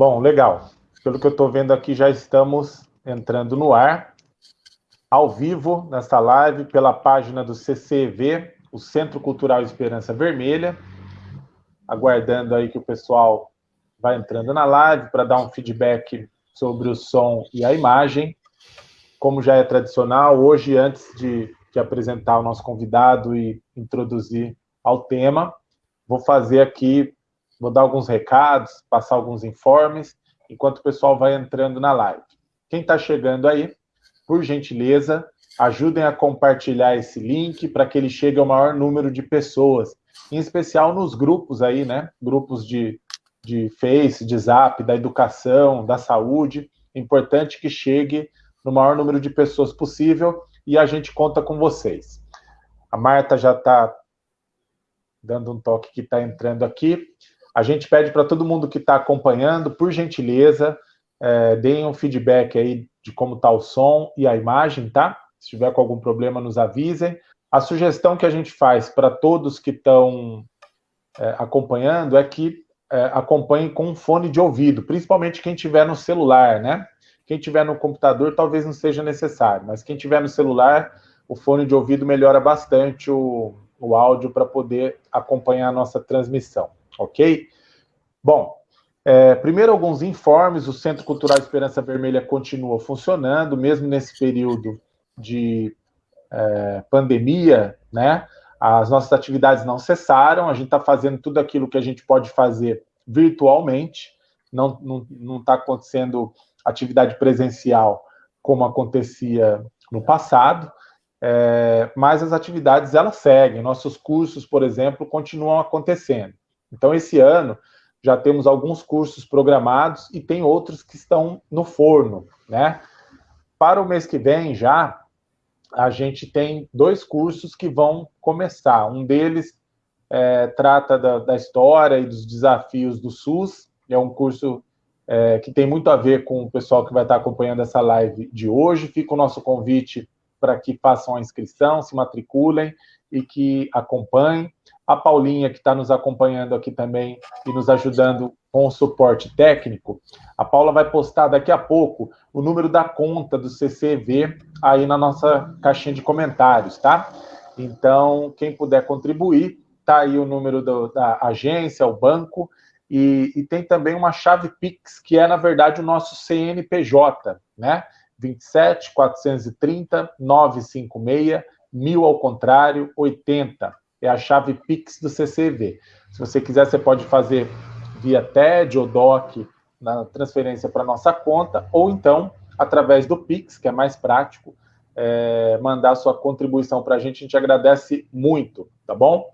Bom, legal. Pelo que eu estou vendo aqui, já estamos entrando no ar, ao vivo, nesta live, pela página do CCV, o Centro Cultural Esperança Vermelha. Aguardando aí que o pessoal vai entrando na live para dar um feedback sobre o som e a imagem. Como já é tradicional, hoje, antes de, de apresentar o nosso convidado e introduzir ao tema, vou fazer aqui Vou dar alguns recados, passar alguns informes, enquanto o pessoal vai entrando na live. Quem está chegando aí, por gentileza, ajudem a compartilhar esse link para que ele chegue ao maior número de pessoas, em especial nos grupos aí, né? Grupos de, de Face, de Zap, da educação, da saúde. Importante que chegue no maior número de pessoas possível e a gente conta com vocês. A Marta já está dando um toque que está entrando aqui. A gente pede para todo mundo que está acompanhando, por gentileza, é, deem um feedback aí de como está o som e a imagem, tá? Se tiver com algum problema, nos avisem. A sugestão que a gente faz para todos que estão é, acompanhando é que é, acompanhem com um fone de ouvido, principalmente quem tiver no celular, né? Quem tiver no computador talvez não seja necessário, mas quem tiver no celular, o fone de ouvido melhora bastante o, o áudio para poder acompanhar a nossa transmissão ok? Bom, é, primeiro alguns informes, o Centro Cultural Esperança Vermelha continua funcionando, mesmo nesse período de é, pandemia, né? As nossas atividades não cessaram, a gente está fazendo tudo aquilo que a gente pode fazer virtualmente, não está acontecendo atividade presencial como acontecia no passado, é, mas as atividades elas seguem, nossos cursos, por exemplo, continuam acontecendo. Então, esse ano, já temos alguns cursos programados e tem outros que estão no forno, né? Para o mês que vem, já, a gente tem dois cursos que vão começar. Um deles é, trata da, da, história e dos desafios do SUS, é um curso é, que tem muito a ver com o pessoal que vai estar acompanhando essa live de hoje. Fica o nosso convite para que façam a inscrição, se matriculem e que acompanhem a Paulinha, que está nos acompanhando aqui também e nos ajudando com o suporte técnico. A Paula vai postar daqui a pouco o número da conta do CCV aí na nossa caixinha de comentários, tá? Então, quem puder contribuir, tá aí o número do, da agência, o banco, e, e, tem também uma chave Pix, que é, na verdade, o nosso CNPJ, né? 27 430 956 1000 ao contrário, 80 é a chave Pix do CCV. Se você quiser, você pode fazer via TED ou DOC na transferência para nossa conta, ou então, através do Pix, que é mais prático, é, mandar sua contribuição para a gente, a gente agradece muito, tá bom?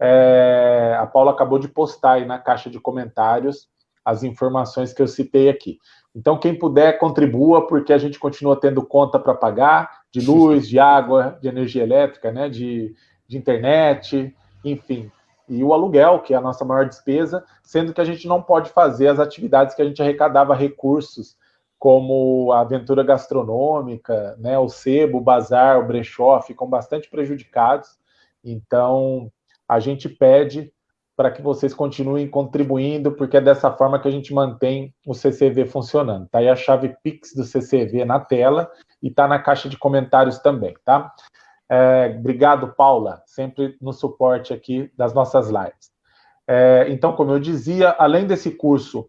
É, a Paula acabou de postar aí na caixa de comentários as informações que eu citei aqui. Então, quem puder, contribua, porque a gente continua tendo conta para pagar, de luz, de água, de energia elétrica, né, de de internet, enfim. E o aluguel, que é a nossa maior despesa, sendo que a gente não pode fazer as atividades que a gente arrecadava recursos, como a aventura gastronômica, né, o sebo, o bazar, o brechó, ficam bastante prejudicados. Então, a gente pede para que vocês continuem contribuindo, porque é dessa forma que a gente mantém o CCV funcionando. Tá aí a chave Pix do CCV na tela e tá na caixa de comentários também, tá? É, obrigado, Paula, sempre no suporte aqui das nossas lives. É, então, como eu dizia, além desse curso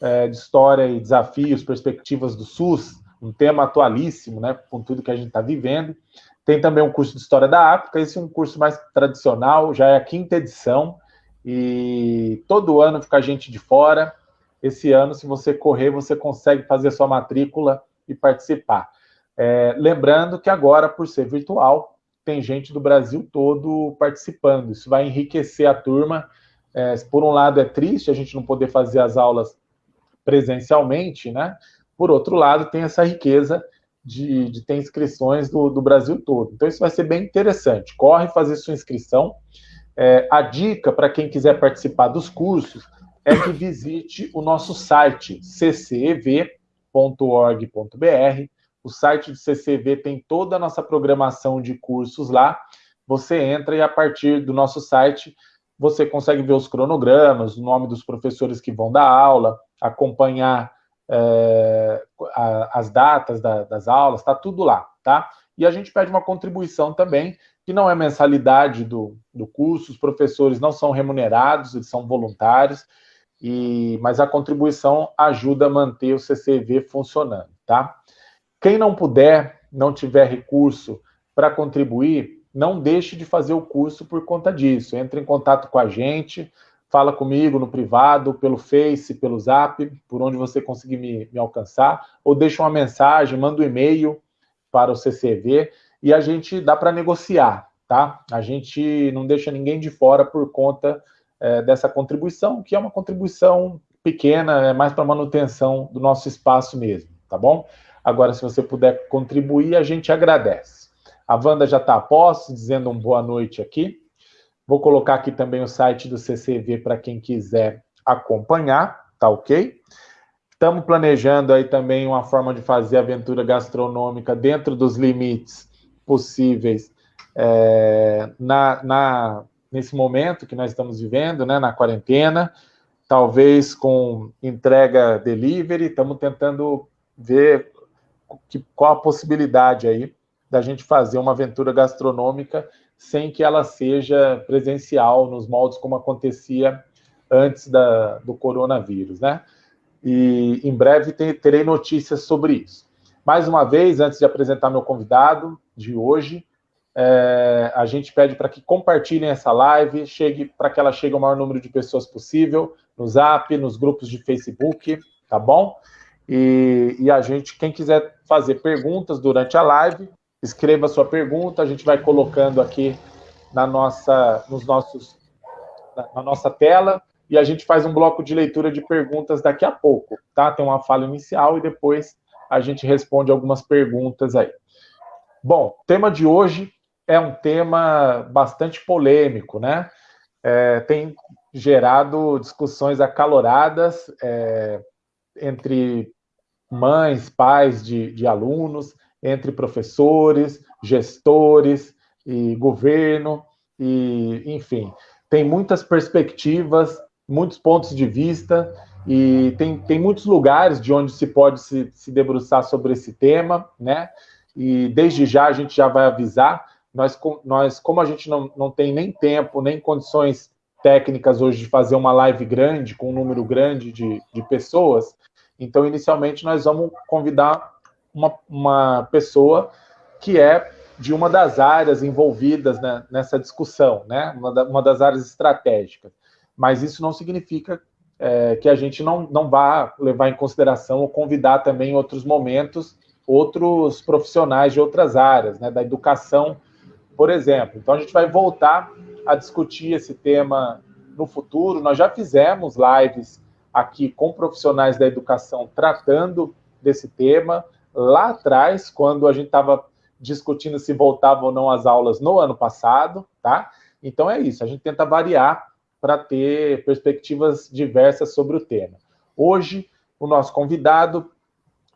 é, de História e Desafios, Perspectivas do SUS, um tema atualíssimo, né, com tudo que a gente está vivendo, tem também um curso de História da África, esse é um curso mais tradicional, já é a quinta edição, e todo ano fica gente de fora. Esse ano, se você correr, você consegue fazer sua matrícula e participar. É, lembrando que agora, por ser virtual, tem gente do Brasil todo participando. Isso vai enriquecer a turma. É, por um lado, é triste a gente não poder fazer as aulas presencialmente, né? Por outro lado, tem essa riqueza de, de ter inscrições do, do, Brasil todo. Então, isso vai ser bem interessante. Corre fazer sua inscrição. É, a dica para quem quiser participar dos cursos é que visite o nosso site ccev.org.br o site do CCV tem toda a nossa programação de cursos lá. Você entra e a partir do nosso site você consegue ver os cronogramas, o nome dos professores que vão dar aula, acompanhar é, a, as datas da, das aulas, está tudo lá, tá? E a gente pede uma contribuição também, que não é mensalidade do, do curso, os professores não são remunerados, eles são voluntários, e, mas a contribuição ajuda a manter o CCV funcionando, tá? Quem não puder, não tiver recurso para contribuir, não deixe de fazer o curso por conta disso. Entre em contato com a gente, fala comigo no privado, pelo Face, pelo Zap, por onde você conseguir me, me alcançar, ou deixa uma mensagem, manda um e-mail para o CCV e a gente dá para negociar, tá? A gente não deixa ninguém de fora por conta é, dessa contribuição, que é uma contribuição pequena, é mais para manutenção do nosso espaço mesmo, tá bom? Agora, se você puder contribuir, a gente agradece. A Wanda já está a posto, dizendo um boa noite aqui. Vou colocar aqui também o site do CCV para quem quiser acompanhar, tá ok? Estamos planejando aí também uma forma de fazer aventura gastronômica dentro dos limites possíveis é, na, na, nesse momento que nós estamos vivendo, né, na quarentena, talvez com entrega delivery, estamos tentando ver que, qual a possibilidade aí da gente fazer uma aventura gastronômica sem que ela seja presencial nos moldes como acontecia antes da, do coronavírus, né? E em breve terei notícias sobre isso. Mais uma vez, antes de apresentar meu convidado de hoje, é, a gente pede para que compartilhem essa live, chegue para que ela chegue ao maior número de pessoas possível, no Zap, nos grupos de Facebook, tá bom? E, e a gente, quem quiser fazer perguntas durante a live, escreva sua pergunta, a gente vai colocando aqui na nossa, nos nossos, na, na nossa tela e a gente faz um bloco de leitura de perguntas daqui a pouco, tá? Tem uma fala inicial e depois a gente responde algumas perguntas aí. Bom, tema de hoje é um tema bastante polêmico, né? É, tem gerado discussões acaloradas é, entre mães, pais de, de alunos, entre professores, gestores e governo, e enfim, tem muitas perspectivas, muitos pontos de vista, e tem, tem muitos lugares de onde se pode se, se debruçar sobre esse tema, né? E desde já a gente já vai avisar, nós, nós como a gente não, não tem nem tempo, nem condições técnicas hoje de fazer uma live grande, com um número grande de, de pessoas, então, inicialmente, nós vamos convidar uma, uma pessoa que é de uma das áreas envolvidas né, nessa discussão, né? Uma, da, uma, das áreas estratégicas. Mas isso não significa é, que a gente não, não vá levar em consideração ou convidar também em outros momentos outros profissionais de outras áreas, né, da educação, por exemplo. Então a gente vai voltar a discutir esse tema no futuro. Nós já fizemos lives aqui com profissionais da educação tratando desse tema lá atrás, quando a gente estava discutindo se voltava ou não às aulas no ano passado, tá? Então é isso, a gente tenta variar para ter perspectivas diversas sobre o tema. Hoje, o nosso convidado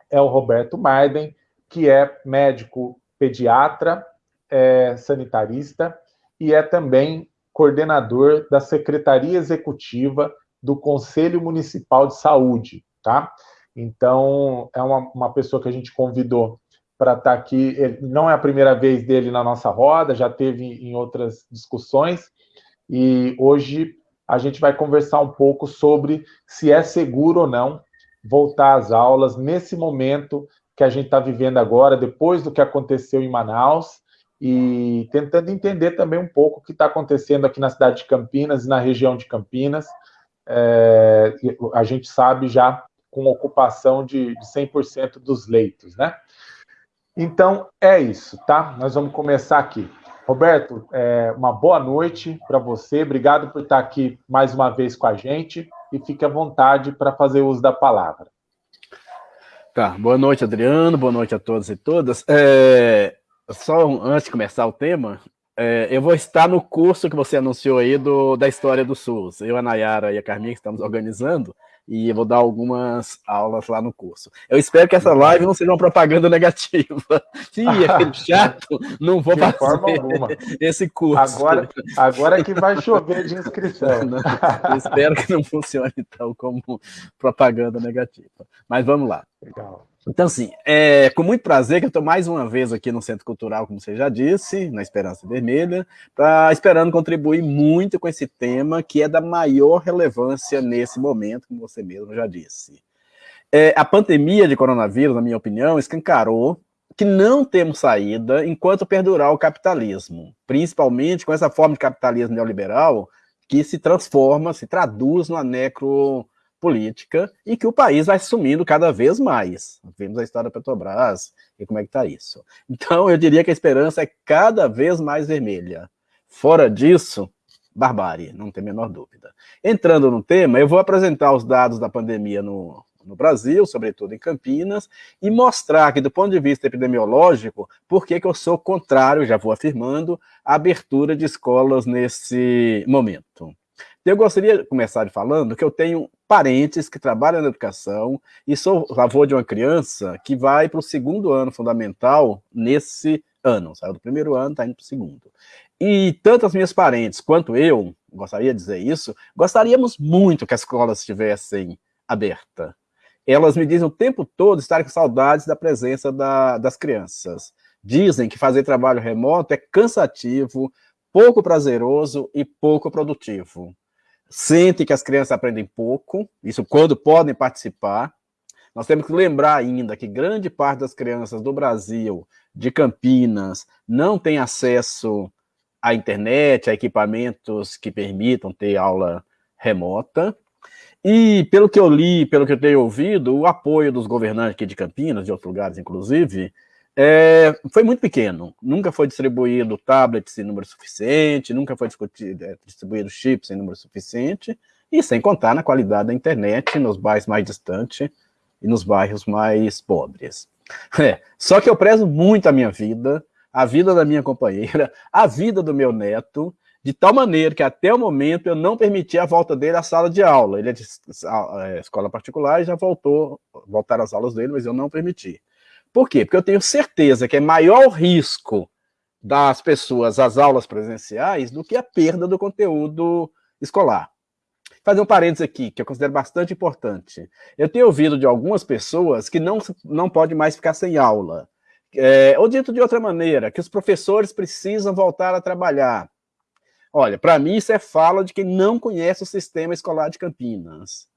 é o Roberto Maiden, que é médico pediatra, é sanitarista e é também coordenador da Secretaria Executiva do Conselho Municipal de Saúde, tá? Então, é uma, uma pessoa que a gente convidou para estar tá aqui. Ele, não é a primeira vez dele na nossa roda, já teve em outras discussões. E hoje a gente vai conversar um pouco sobre se é seguro ou não voltar às aulas nesse momento que a gente está vivendo agora, depois do que aconteceu em Manaus, e tentando entender também um pouco o que está acontecendo aqui na cidade de Campinas e na região de Campinas. É, a gente sabe já com ocupação de, de 100% dos leitos, né? Então, é isso, tá? Nós vamos começar aqui. Roberto, é, uma boa noite para você. Obrigado por estar aqui mais uma vez com a gente e fique à vontade para fazer uso da palavra. Tá, boa noite, Adriano. Boa noite a todos e todas. É, só antes de começar o tema, é, eu vou estar no curso que você anunciou aí do, da história do SUS. Eu, a Nayara e a Carminha, que estamos organizando, e eu vou dar algumas aulas lá no curso. Eu espero que essa live não seja uma propaganda negativa. Ih, aquele chato, não vou de fazer esse curso. Agora, agora é que vai chover de inscrição. Não, espero que não funcione então como propaganda negativa. Mas vamos lá. Legal. Então, assim, é com muito prazer que eu estou mais uma vez aqui no Centro Cultural, como você já disse, na Esperança Vermelha, pra, esperando contribuir muito com esse tema que é da maior relevância nesse momento, como você mesmo já disse. É, a pandemia de coronavírus, na minha opinião, escancarou que não temos saída enquanto perdurar o capitalismo, principalmente com essa forma de capitalismo neoliberal que se transforma, se traduz no necro política e que o país vai sumindo cada vez mais. Vimos a história da Petrobras e como é que está isso. Então, eu diria que a esperança é cada vez mais vermelha. Fora disso, barbárie, não tem a menor dúvida. Entrando no tema, eu vou apresentar os dados da pandemia no, no Brasil, sobretudo em Campinas, e mostrar que, do ponto de vista epidemiológico, por que eu sou contrário, já vou afirmando, à abertura de escolas nesse momento. Eu gostaria de começar falando que eu tenho parentes que trabalham na educação e sou avô de uma criança que vai para o segundo ano fundamental nesse ano. Saiu do primeiro ano, está indo para o segundo. E tanto as minhas parentes quanto eu, gostaria de dizer isso, gostaríamos muito que as escolas estivessem abertas. Elas me dizem o tempo todo estarem com saudades da presença da, das crianças. Dizem que fazer trabalho remoto é cansativo, pouco prazeroso e pouco produtivo sentem que as crianças aprendem pouco, isso quando podem participar. Nós temos que lembrar ainda que grande parte das crianças do Brasil, de Campinas, não tem acesso à internet, a equipamentos que permitam ter aula remota. E, pelo que eu li, pelo que eu tenho ouvido, o apoio dos governantes aqui de Campinas, de outros lugares, inclusive, é, foi muito pequeno. Nunca foi distribuído tablets em número suficiente, nunca foi é, distribuído chips em número suficiente, e sem contar na qualidade da internet nos bairros mais distantes e nos bairros mais pobres. É, só que eu prezo muito a minha vida, a vida da minha companheira, a vida do meu neto, de tal maneira que até o momento eu não permiti a volta dele à sala de aula. Ele é de é, escola particular e já voltou, voltaram as aulas dele, mas eu não permiti. Por quê? Porque eu tenho certeza que é maior o risco das pessoas às aulas presenciais do que a perda do conteúdo escolar. Vou fazer um parênteses aqui, que eu considero bastante importante. Eu tenho ouvido de algumas pessoas que não, não pode mais ficar sem aula. É, ou dito de outra maneira, que os professores precisam voltar a trabalhar. Olha, para mim isso é fala de quem não conhece o sistema escolar de Campinas,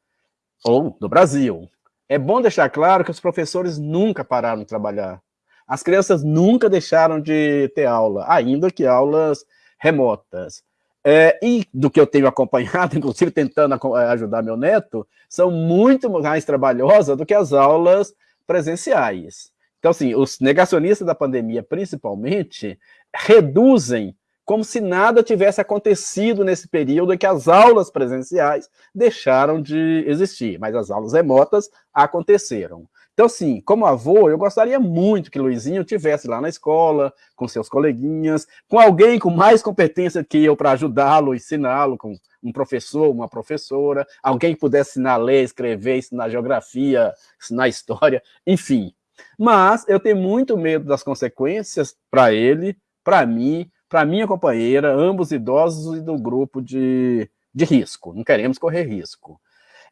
ou do Brasil. É bom deixar claro que os professores nunca pararam de trabalhar. As crianças nunca deixaram de ter aula, ainda que aulas remotas. É, e do que eu tenho acompanhado, inclusive tentando é, ajudar meu neto, são muito mais trabalhosas do que as aulas presenciais. Então, assim, os negacionistas da pandemia, principalmente, reduzem como se nada tivesse acontecido nesse período em que as aulas presenciais deixaram de existir, mas as aulas remotas aconteceram. Então, assim, como avô, eu gostaria muito que Luizinho tivesse lá na escola, com seus coleguinhas, com alguém com mais competência que eu para ajudá-lo, ensiná-lo, com um professor, uma professora, alguém que pudesse ensinar a ler, escrever, ensinar geografia, ensinar história, enfim. Mas eu tenho muito medo das consequências para ele, para mim, para minha companheira, ambos idosos e do grupo de, de risco. Não queremos correr risco.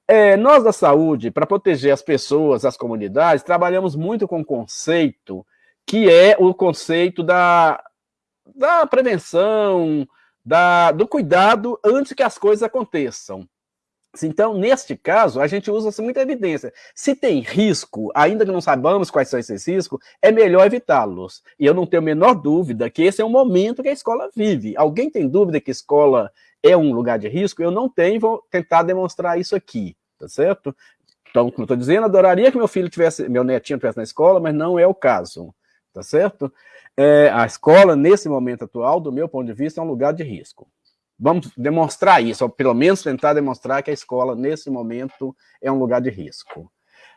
É, nós da saúde, para proteger as pessoas, as comunidades, trabalhamos muito com um conceito que é o conceito da, da prevenção, da, do cuidado antes que as coisas aconteçam. Então, neste caso, a gente usa muita evidência. Se tem risco, ainda que não saibamos quais são esses riscos, é melhor evitá-los. E eu não tenho a menor dúvida que esse é o momento que a escola vive. Alguém tem dúvida que a escola é um lugar de risco? Eu não tenho, vou tentar demonstrar isso aqui, tá certo? Então, como eu estou dizendo, adoraria que meu filho tivesse, meu netinho tivesse na escola, mas não é o caso, tá certo? É, a escola, nesse momento atual, do meu ponto de vista, é um lugar de risco. Vamos demonstrar isso, ou pelo menos tentar demonstrar que a escola, nesse momento, é um lugar de risco.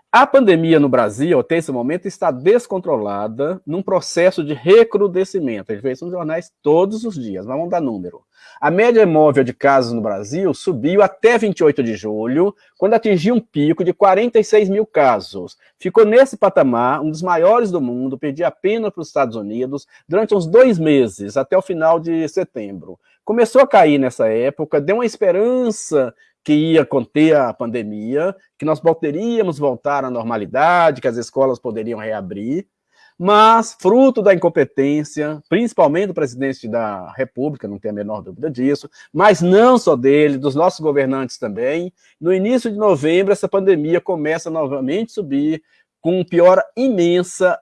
A pandemia no Brasil, até esse momento, está descontrolada num processo de recrudescimento. A gente vê isso nos jornais todos os dias, mas vamos dar número. A média móvel de casos no Brasil subiu até 28 de julho, quando atingiu um pico de 46 mil casos. Ficou nesse patamar, um dos maiores do mundo, perdia apenas para os Estados Unidos, durante uns dois meses, até o final de setembro. Começou a cair nessa época, deu uma esperança que ia conter a pandemia, que nós poderíamos voltar à normalidade, que as escolas poderiam reabrir, mas, fruto da incompetência, principalmente do presidente da República, não tem a menor dúvida disso, mas não só dele, dos nossos governantes também, no início de novembro, essa pandemia começa novamente a subir, com piora imensa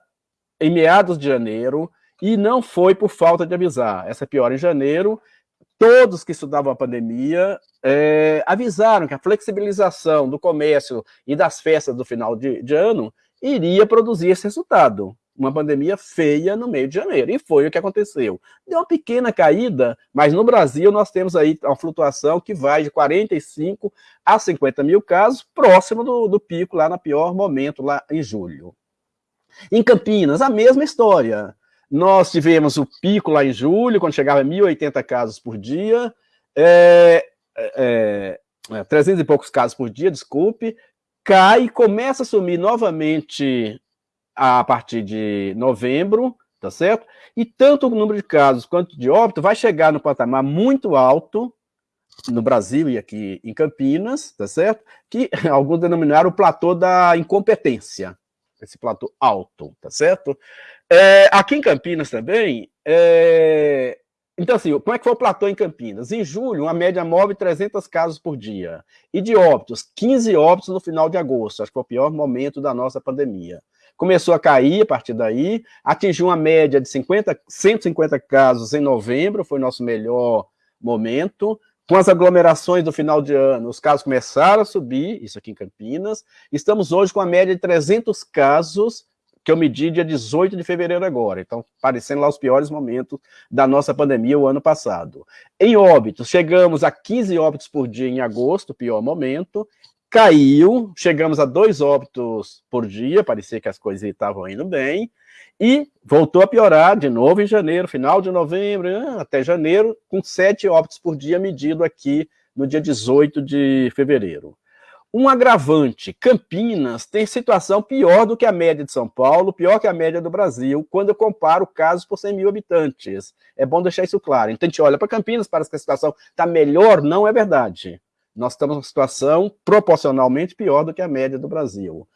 em meados de janeiro, e não foi por falta de avisar. Essa piora em janeiro todos que estudavam a pandemia é, avisaram que a flexibilização do comércio e das festas do final de, de, ano iria produzir esse resultado. Uma pandemia feia no meio de janeiro. E foi o que aconteceu. Deu uma pequena caída, mas no Brasil nós temos aí uma flutuação que vai de 45 a 50 mil casos, próximo do, do pico lá no pior momento, lá em julho. Em Campinas, a mesma história. Nós tivemos o pico lá em julho, quando chegava a 1.080 casos por dia, é, é, é, 300 e poucos casos por dia, desculpe, cai começa a sumir novamente a partir de novembro, tá certo? E tanto o número de casos quanto de óbito vai chegar no patamar muito alto no Brasil e aqui em Campinas, tá certo? Que alguns denominaram o platô da incompetência, esse platô alto, tá certo? É, aqui em Campinas também, é... então assim, como é que foi o platô em Campinas? Em julho, uma média móvel de 300 casos por dia. E de óbitos, 15 óbitos no final de agosto, acho que foi o pior momento da nossa pandemia. Começou a cair a partir daí, atingiu uma média de 50, 150 casos em novembro, foi nosso melhor momento. Com as aglomerações do final de ano, os casos começaram a subir, isso aqui em Campinas. Estamos hoje com a média de 300 casos que eu medi dia 18 de fevereiro agora. Então, parecendo lá os piores momentos da nossa pandemia o ano passado. Em óbitos, chegamos a 15 óbitos por dia em agosto, pior momento. Caiu, chegamos a dois óbitos por dia, parecia que as coisas estavam indo bem. E voltou a piorar de novo em janeiro, final de novembro, ah, até janeiro, com sete óbitos por dia medido aqui no dia 18 de fevereiro. Um agravante, Campinas tem situação pior do que a média de São Paulo, pior que a média do Brasil, quando eu comparo casos por 100 mil habitantes. É bom deixar isso claro. Então a gente olha para Campinas, parece que a situação está melhor, não é verdade. Nós estamos numa situação proporcionalmente pior do que a média do Brasil.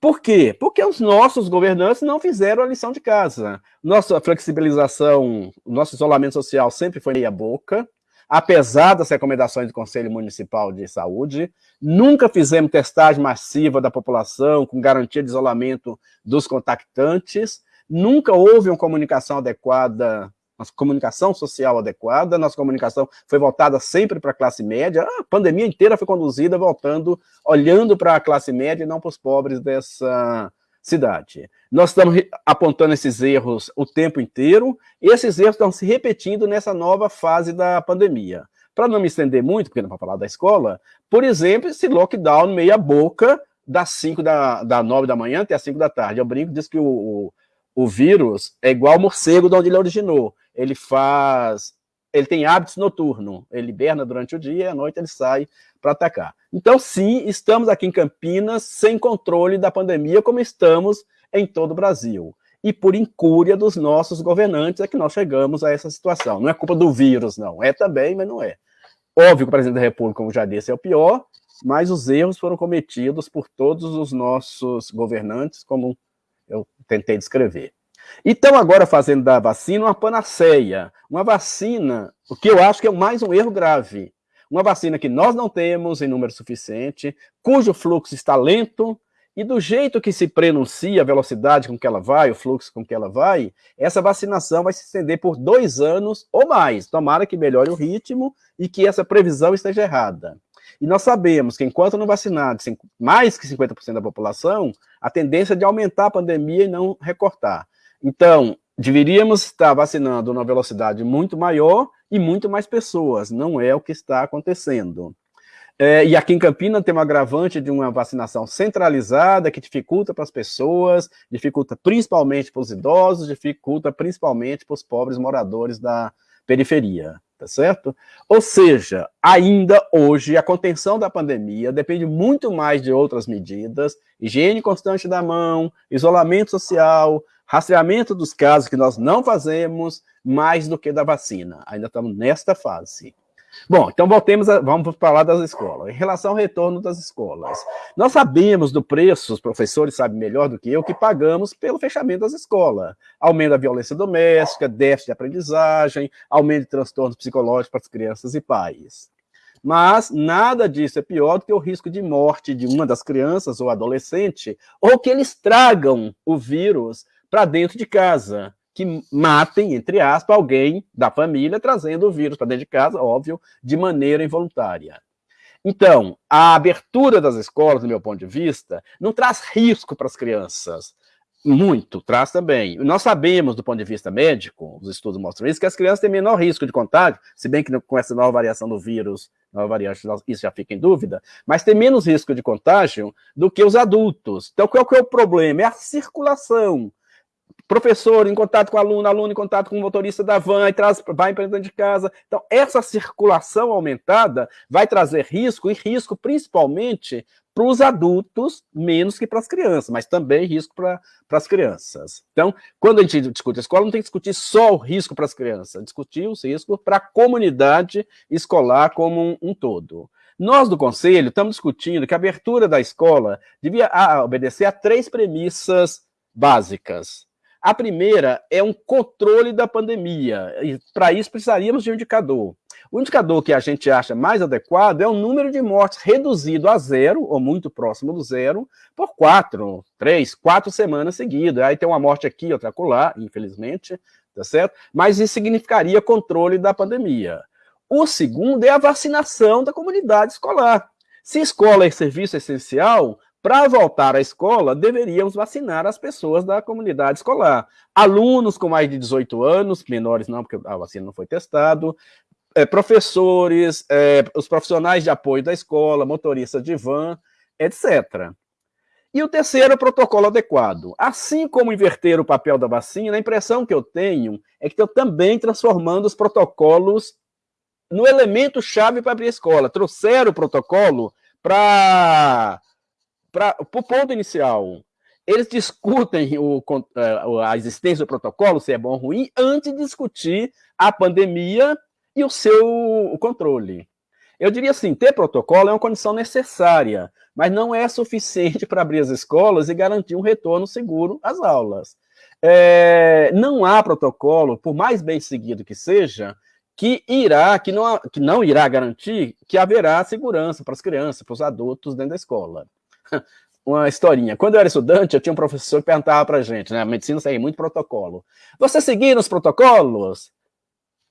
Por quê? Porque os nossos governantes não fizeram a lição de casa. Nossa flexibilização, nosso isolamento social sempre foi meia boca, apesar das recomendações do Conselho Municipal de Saúde, nunca fizemos testagem massiva da população com garantia de isolamento dos contactantes, nunca houve uma comunicação adequada, uma comunicação social adequada, nossa comunicação foi voltada sempre para a classe média, a pandemia inteira foi conduzida voltando, olhando para a classe média e não para os pobres dessa cidade. Nós estamos apontando esses erros o tempo inteiro, e esses erros estão se repetindo nessa nova fase da pandemia. Para não me estender muito, porque não vou falar da escola, por exemplo, esse lockdown meia boca das 5 da, da 9 da manhã até as 5 da tarde. Eu brinco, diz que o, o, o vírus é igual ao morcego de onde ele originou. Ele faz ele tem hábitos noturnos, ele hiberna durante o dia e à noite ele sai para atacar. Então, sim, estamos aqui em Campinas sem controle da pandemia, como estamos em todo o Brasil. E por incúria dos nossos governantes é que nós chegamos a essa situação. Não é culpa do vírus, não. É também, mas não é. Óbvio que o presidente da República, como já disse, é o pior, mas os erros foram cometidos por todos os nossos governantes, como eu tentei descrever. Então, agora fazendo da vacina uma panaceia, uma vacina, o que eu acho que é mais um erro grave, uma vacina que nós não temos em número suficiente, cujo fluxo está lento, e do jeito que se prenuncia a velocidade com que ela vai, o fluxo com que ela vai, essa vacinação vai se estender por dois anos ou mais. Tomara que melhore o ritmo e que essa previsão esteja errada. E nós sabemos que enquanto não vacinado mais que 50% da população, a tendência é de aumentar a pandemia e não recortar. Então, deveríamos estar vacinando numa velocidade muito maior e muito mais pessoas. Não é o que está acontecendo. É, e aqui em Campinas tem um agravante de uma vacinação centralizada que dificulta para as pessoas, dificulta principalmente para os idosos, dificulta principalmente para os pobres moradores da periferia, tá certo? Ou seja, ainda hoje a contenção da pandemia depende muito mais de outras medidas, higiene constante da mão, isolamento social, rastreamento dos casos que nós não fazemos, mais do que da vacina. Ainda estamos nesta fase. Bom, então voltemos, a, vamos falar das escolas. Em relação ao retorno das escolas, nós sabemos do preço, os professores sabem melhor do que eu, que pagamos pelo fechamento das escolas. Aumento da violência doméstica, déficit de aprendizagem, aumento de transtornos psicológicos para as crianças e pais. Mas nada disso é pior do que o risco de morte de uma das crianças ou adolescente, ou que eles tragam o vírus para dentro de casa que matem, entre aspas, alguém da família, trazendo o vírus para dentro de casa, óbvio, de maneira involuntária. Então, a abertura das escolas, do meu ponto de vista, não traz risco para as crianças. Muito, traz também. Nós sabemos, do ponto de vista médico, os estudos mostram isso, que as crianças têm menor risco de contágio, se bem que com essa nova variação do vírus, nova variante, isso já fica em dúvida, mas tem menos risco de contágio do que os adultos. Então, qual que é o problema? É a circulação professor em contato com aluno, aluno em contato com o motorista da van, e traz, vai para dentro de casa. Então, essa circulação aumentada vai trazer risco, e risco principalmente para os adultos, menos que para as crianças, mas também risco para as crianças. Então, quando a gente discute a escola, não tem que discutir só o risco para as crianças, discutir os riscos para a comunidade escolar como um, um todo. Nós do Conselho estamos discutindo que a abertura da escola devia obedecer a três premissas básicas. A primeira é um controle da pandemia, e para isso precisaríamos de um indicador. O indicador que a gente acha mais adequado é o número de mortes reduzido a zero, ou muito próximo do zero, por quatro, três, quatro semanas seguidas. Aí tem uma morte aqui, outra acolá, infelizmente, tá certo? Mas isso significaria controle da pandemia. O segundo é a vacinação da comunidade escolar. Se escola é serviço essencial, para voltar à escola, deveríamos vacinar as pessoas da comunidade escolar. Alunos com mais de 18 anos, menores não, porque a vacina não foi testado, é, professores, é, os profissionais de apoio da escola, motoristas de van, etc. E o terceiro, o protocolo adequado. Assim como inverter o papel da vacina, a impressão que eu tenho é que estou também transformando os protocolos no elemento chave para abrir a escola. Trouxeram o protocolo para para o ponto inicial, eles discutem o, é, a existência do protocolo, se é bom ou ruim, antes de discutir a pandemia e o seu o controle. Eu diria assim, ter protocolo é uma condição necessária, mas não é suficiente para abrir as escolas e garantir um retorno seguro às aulas. É, não há protocolo, por mais bem seguido que seja, que irá, que não, que não irá garantir que haverá segurança para as crianças, para os adultos dentro da escola. uma historinha. Quando eu era estudante, eu tinha um professor que perguntava pra gente, né? A medicina segue muito protocolo. Você seguiu os protocolos?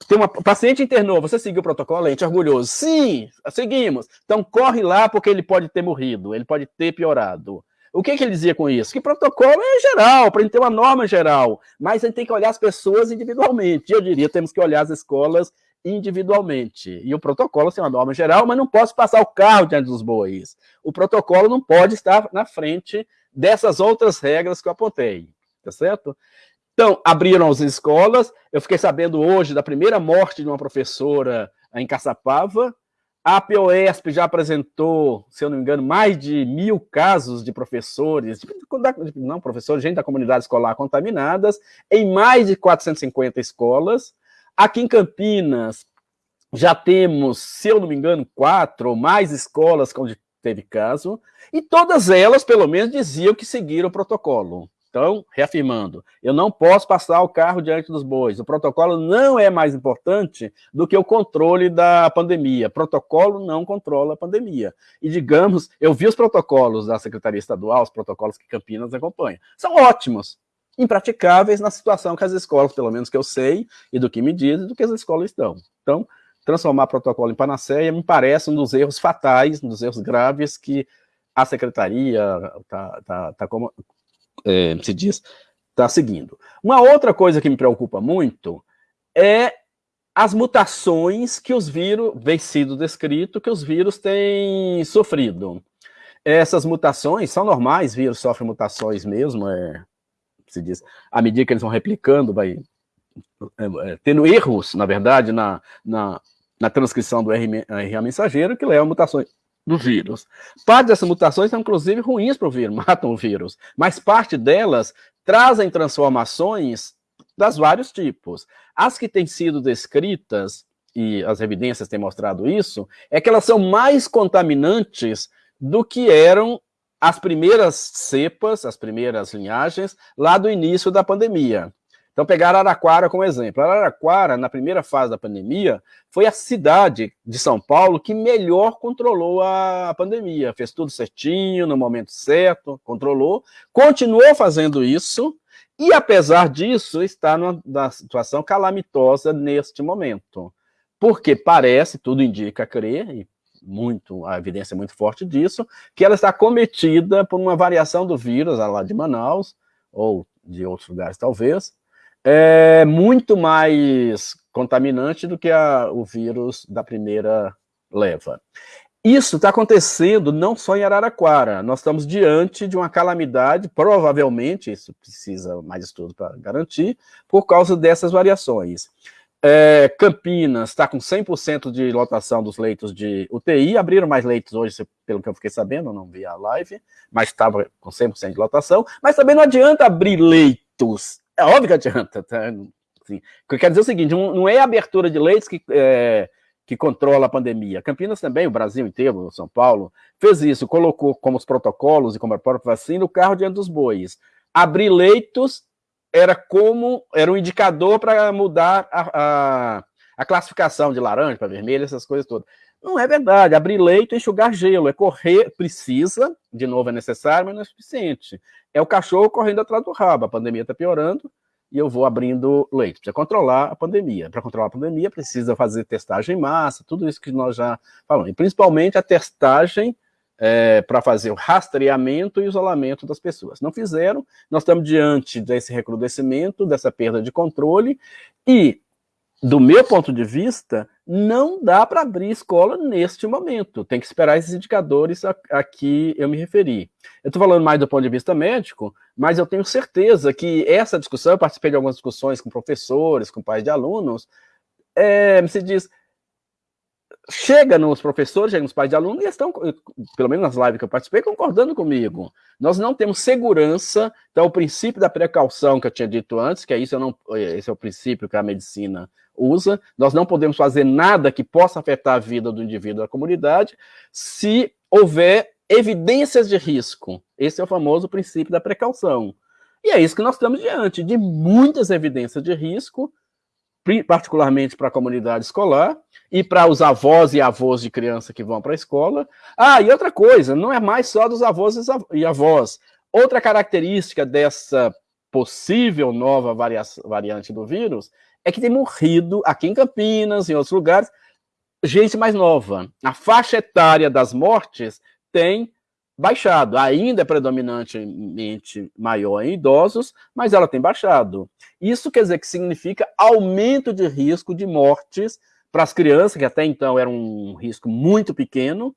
Tem uma paciente internou, você seguiu o protocolo? A gente é orgulhoso. Sim, seguimos. Então corre lá porque ele pode ter morrido, ele pode ter piorado. O que, que ele dizia com isso? Que protocolo é geral, para a gente ter uma norma geral, mas a gente tem que olhar as pessoas individualmente. Eu diria, temos que olhar as escolas individualmente. E o protocolo tem uma norma geral, mas não posso passar o carro diante dos bois. O protocolo não pode estar na frente dessas outras regras que eu apontei, tá certo? Então, abriram as escolas, eu fiquei sabendo hoje da primeira morte de uma professora em Caçapava, a POESP já apresentou, se eu não me engano, mais de mil casos de professores, não professores, gente da comunidade escolar contaminadas, em mais de 450 escolas, Aqui em Campinas, já temos, se eu não me engano, quatro ou mais escolas onde teve caso, e todas elas, pelo menos, diziam que seguiram o protocolo. Então, reafirmando, eu não posso passar o carro diante dos bois. O protocolo não é mais importante do que o controle da pandemia. Protocolo não controla a pandemia. E, digamos, eu vi os protocolos da Secretaria Estadual, os protocolos que Campinas acompanha. São ótimos impraticáveis na situação que as escolas, pelo menos que eu sei, e do que me dizem, do que as escolas estão. Então, transformar protocolo em panaceia me parece um dos erros fatais, um dos erros graves que a secretaria tá, tá, tá como é, se diz, está seguindo. Uma outra coisa que me preocupa muito é as mutações que os vírus, vem sido descrito, que os vírus têm sofrido. Essas mutações são normais, vírus sofrem mutações mesmo, é, se diz, à medida que eles vão replicando, vai é, é, tendo erros, na verdade, na, na, na transcrição do RNA mensageiro, que leva a mutações do vírus. Parte dessas mutações são, inclusive, ruins para o vírus, matam o vírus, mas parte delas trazem transformações das vários tipos. As que têm sido descritas, e as evidências têm mostrado isso, é que elas são mais contaminantes do que eram as primeiras cepas, as primeiras linhagens, lá do início da pandemia. Então, pegar Araraquara como exemplo. Araraquara, na primeira fase da pandemia, foi a cidade de São Paulo que melhor controlou a pandemia. Fez tudo certinho, no momento certo, controlou, continuou fazendo isso, e apesar disso, está numa situação calamitosa neste momento. Porque parece, tudo indica crer, e muito, a evidência é muito forte disso, que ela está cometida por uma variação do vírus, lá de Manaus, ou de outros lugares talvez, é muito mais contaminante do que a, o vírus da primeira leva. Isso está acontecendo não só em Araraquara, nós estamos diante de uma calamidade, provavelmente, isso precisa mais estudo para garantir, por causa dessas variações. É, Campinas está com 100% de lotação dos leitos de UTI, abriram mais leitos hoje, pelo que eu fiquei sabendo, não vi a live, mas estava com 100% de lotação, mas também não adianta abrir leitos, é óbvio que adianta, tá? O que eu quero dizer é o seguinte, não é a abertura de leitos que, é, que controla a pandemia. Campinas também, o Brasil inteiro, São Paulo, fez isso, colocou como os protocolos e como a própria vacina o carro diante dos bois. Abrir leitos era como era um indicador para mudar a, a, a, classificação de laranja para vermelho, essas coisas todas. Não é verdade. Abrir leito é enxugar gelo, é correr, precisa, de novo é necessário, mas não é suficiente. É o cachorro correndo atrás do rabo. A pandemia está piorando e eu vou abrindo leito. Precisa controlar a pandemia. Para controlar a pandemia, precisa fazer testagem em massa, tudo isso que nós já falamos. E principalmente a testagem é, para fazer o rastreamento e isolamento das pessoas. Não fizeram, nós estamos diante desse recrudescimento, dessa perda de controle, e, do meu ponto de vista, não dá para abrir escola neste momento. Tem que esperar esses indicadores a, a que eu me referi. Eu estou falando mais do ponto de vista médico, mas eu tenho certeza que essa discussão, eu participei de algumas discussões com professores, com pais de alunos, é, se diz, chega nos professores, chega nos pais de alunos, e estão, pelo menos nas lives que eu participei, concordando comigo. Nós não temos segurança, então o princípio da precaução que eu tinha dito antes, que é isso, não, esse é o princípio que a medicina usa, nós não podemos fazer nada que possa afetar a vida do indivíduo da comunidade, se houver evidências de risco. Esse é o famoso princípio da precaução. E é isso que nós estamos diante, de muitas evidências de risco, particularmente para a comunidade escolar, e para os avós e avós de criança que vão para a escola. Ah, e outra coisa, não é mais só dos avós e avós. Outra característica dessa possível nova variante do vírus é que tem morrido aqui em Campinas, em outros lugares, gente mais nova. A faixa etária das mortes tem baixado. Ainda é predominantemente maior em idosos, mas ela tem baixado. Isso quer dizer que significa aumento de risco de mortes para as crianças, que até então era um risco muito pequeno,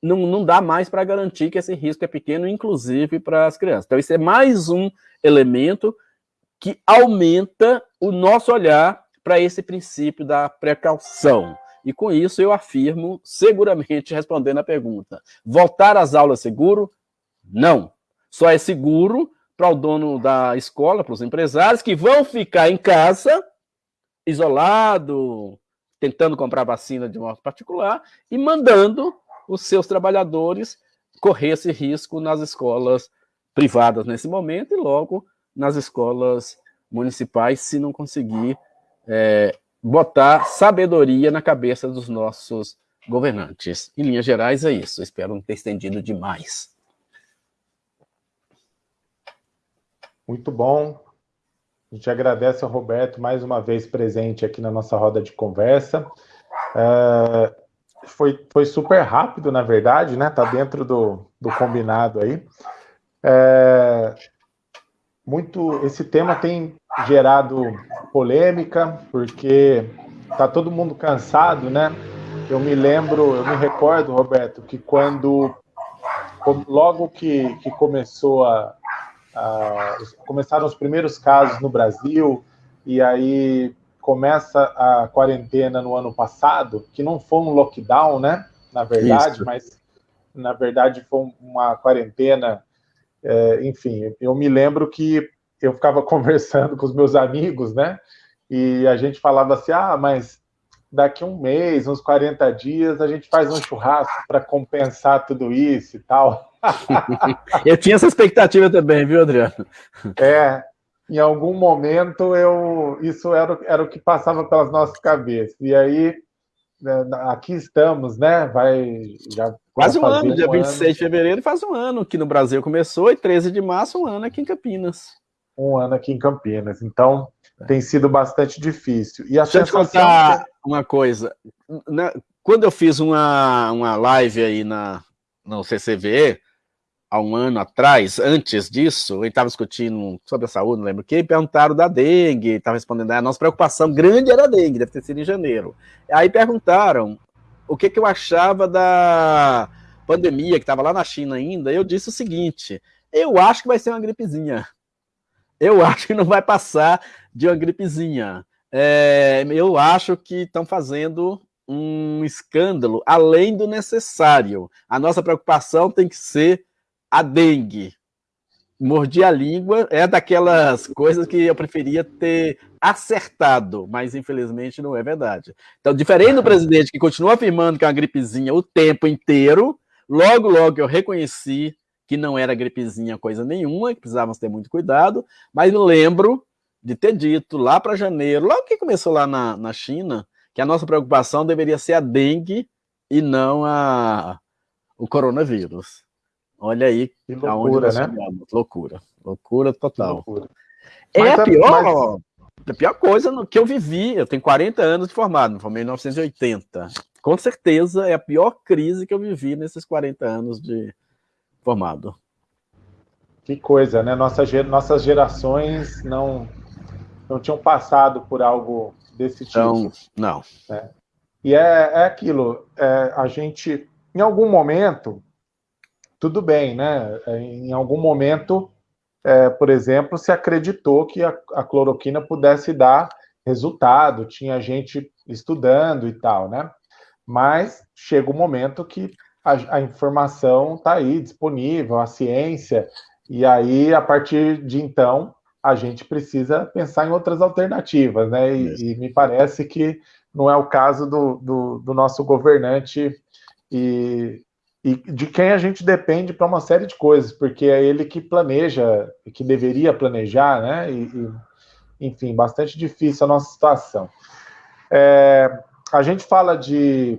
não, não dá mais para garantir que esse risco é pequeno, inclusive para as crianças. Então, isso é mais um elemento que aumenta o nosso olhar para esse princípio da precaução. E com isso eu afirmo, seguramente respondendo a pergunta, voltar às aulas seguro? Não. Só é seguro para o dono da escola, para os empresários que vão ficar em casa, isolado, tentando comprar vacina de modo particular e mandando os seus trabalhadores correr esse risco nas escolas privadas nesse momento e logo nas escolas municipais, se não conseguir é, botar sabedoria na cabeça dos nossos governantes. Em linhas gerais, é isso. Espero não ter estendido demais. Muito bom. A gente agradece ao Roberto mais uma vez presente aqui na nossa roda de conversa. É, foi, foi super rápido, na verdade, né? Tá dentro do, do combinado aí. É, muito, esse tema tem gerado polêmica, porque tá todo mundo cansado, né? Eu me lembro, eu me recordo, Roberto, que quando logo que, que começou a, a, começaram os primeiros casos no Brasil e aí começa a quarentena no ano passado, que não foi um lockdown, né? Na verdade, Isso. mas na verdade foi uma quarentena. É, enfim, eu me lembro que eu ficava conversando com os meus amigos, né? E a gente falava assim: ah, mas daqui um mês, uns 40 dias, a gente faz um churrasco para compensar tudo isso e tal. eu tinha essa expectativa também, viu, Adriano? É, em algum momento eu isso era, era o que passava pelas nossas cabeças. E aí aqui estamos, né? Vai já quase um ano, um dia 26 ano. de fevereiro faz um ano que no Brasil começou e 13 de março um ano aqui em Campinas. Um ano aqui em Campinas. Então é. tem sido bastante difícil. E a Deixa eu te contar uma coisa. Quando eu fiz uma, uma live aí na, no CCV, há um ano atrás, antes disso, ele estava discutindo sobre a saúde, não lembro o que, perguntaram da dengue, estava respondendo, a nossa preocupação grande era a dengue, deve ter sido em janeiro. Aí perguntaram o que, que eu achava da pandemia, que estava lá na China ainda, eu disse o seguinte, eu acho que vai ser uma gripezinha. Eu acho que não vai passar de uma gripezinha. É, eu acho que estão fazendo um escândalo além do necessário. A nossa preocupação tem que ser a dengue. Mordi a língua, é daquelas coisas que eu preferia ter acertado, mas infelizmente não é verdade. Então, diferente do presidente que continua afirmando que é uma gripezinha o tempo inteiro, logo, logo eu reconheci que não era gripezinha coisa nenhuma, que precisávamos ter muito cuidado, mas me lembro de ter dito lá para janeiro, logo que começou lá na, na China, que a nossa preocupação deveria ser a dengue e não a, o coronavírus. Olha aí que loucura, né? Chegamos. Loucura. Loucura total. Loucura. É mas, a pior, mas... a pior coisa que eu vivi. Eu tenho 40 anos de formado, me formei em 1980. Com certeza é a pior crise que eu vivi nesses 40 anos de formado. Que coisa, né? Nossa, nossas gerações não, não tinham passado por algo desse tipo. Não, não. É. E é, é aquilo, é, a gente, em algum momento, tudo bem, né? É, em algum momento, é, por exemplo, se acreditou que a, a, cloroquina pudesse dar resultado, tinha gente estudando e tal, né? Mas chega um momento que a, a informação está aí disponível, a ciência, e aí, a partir de então, a gente precisa pensar em outras alternativas, né? E, e me parece que não é o caso do, do, do nosso governante e, e de quem a gente depende para uma série de coisas, porque é ele que planeja, que deveria planejar, né? E, e, enfim, bastante difícil a nossa situação. É, a gente fala de.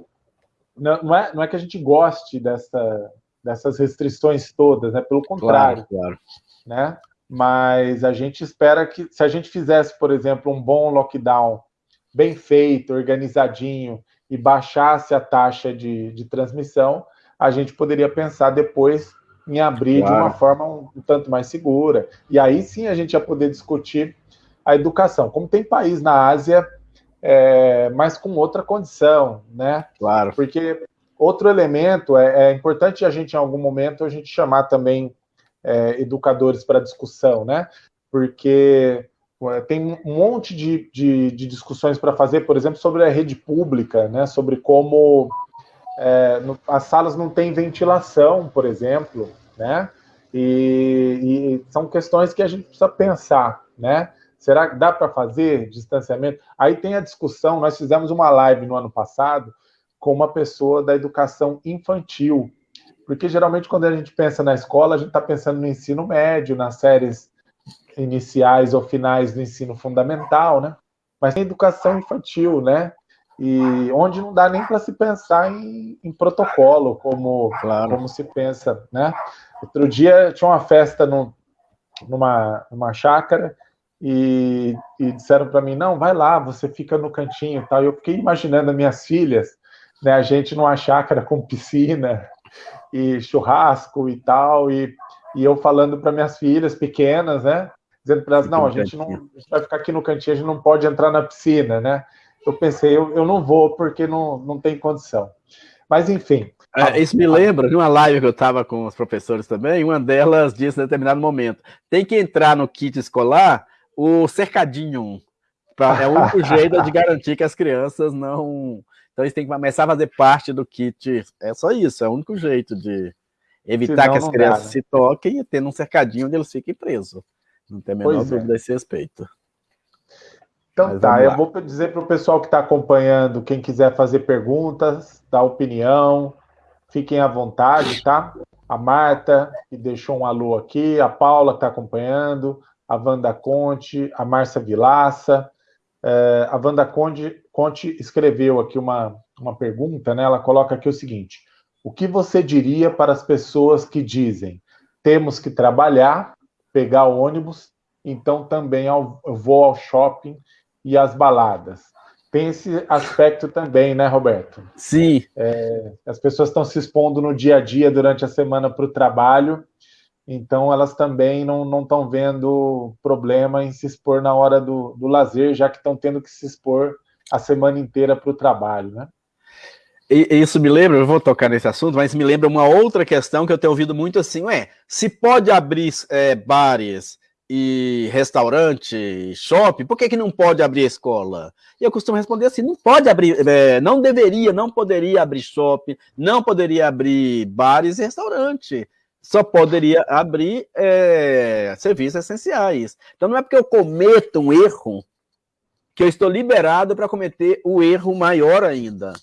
Não é, não é que a gente goste dessa, dessas restrições todas, né? Pelo contrário. Claro, claro. Né? Mas a gente espera que, se a gente fizesse, por exemplo, um bom lockdown bem feito, organizadinho, e baixasse a taxa de, de transmissão, a gente poderia pensar depois em abrir claro. de uma forma um, um, tanto mais segura. E aí sim a gente ia poder discutir a educação. Como tem país na Ásia, é, mas com outra condição, né? Claro. Porque outro elemento, é, é importante a gente, em algum momento, a gente chamar também é, educadores para discussão, né? Porque tem um monte de, de, de discussões para fazer, por exemplo, sobre a rede pública, né? Sobre como é, no, as salas não têm ventilação, por exemplo, né? E, e, são questões que a gente precisa pensar, né? Será que dá para fazer distanciamento? Aí tem a discussão, nós fizemos uma live no ano passado com uma pessoa da educação infantil, porque geralmente quando a gente pensa na escola, a gente está pensando no ensino médio, nas séries iniciais ou finais do ensino fundamental, né? Mas tem educação infantil, né? E onde não dá nem para se pensar em, em protocolo, como, claro. como se pensa, né? Outro dia tinha uma festa no, numa, numa chácara e, e disseram para mim, não, vai lá, você fica no cantinho e tal. Eu fiquei imaginando as minhas filhas, né, a gente numa chácara com piscina e churrasco e tal, e, e eu falando para minhas filhas pequenas, né, dizendo para elas, não, a gente não a gente vai ficar aqui no cantinho, a gente não pode entrar na piscina, né? Eu pensei, eu, eu não vou porque não, não tem condição. Mas, enfim. É, isso me lembra de uma live que eu estava com os professores também, uma delas disse em determinado momento, tem que entrar no kit escolar o cercadinho, pra, é o único jeito de garantir que as crianças não... Então, eles têm que começar a fazer parte do kit, é só isso, é o único jeito de evitar Senão, que as crianças dá, né? se toquem e ter um cercadinho onde eles fiquem presos. Não tem a menor pois é. dúvida é. a esse respeito. Então Mas tá, eu vou dizer para o pessoal que está acompanhando, quem quiser fazer perguntas, dar opinião, fiquem à vontade, tá? A Marta, que deixou um alô aqui, a Paula, que está acompanhando, a Wanda Conte, a Márcia Vilaça. É, a Wanda Conte, Conte escreveu aqui uma, uma pergunta, né? Ela coloca aqui o seguinte: o que você diria para as pessoas que dizem temos que trabalhar, pegar o ônibus, então também eu vou ao shopping e as baladas. Tem esse aspecto também, né, Roberto? Sim. É, as pessoas estão se expondo no dia a dia durante a semana para o trabalho, então elas também não estão vendo problema em se expor na hora do, do lazer, já que estão tendo que se expor a semana inteira para o trabalho, né? Isso me lembra, eu vou tocar nesse assunto, mas me lembra uma outra questão que eu tenho ouvido muito assim, ué, se pode abrir é, bares e restaurante, shopping, por que, que não pode abrir escola? E eu costumo responder assim, não pode abrir, é, não deveria, não poderia abrir shopping, não poderia abrir bares e restaurante, só poderia abrir é, serviços essenciais. Então não é porque eu cometo um erro que eu estou liberado para cometer o erro maior ainda.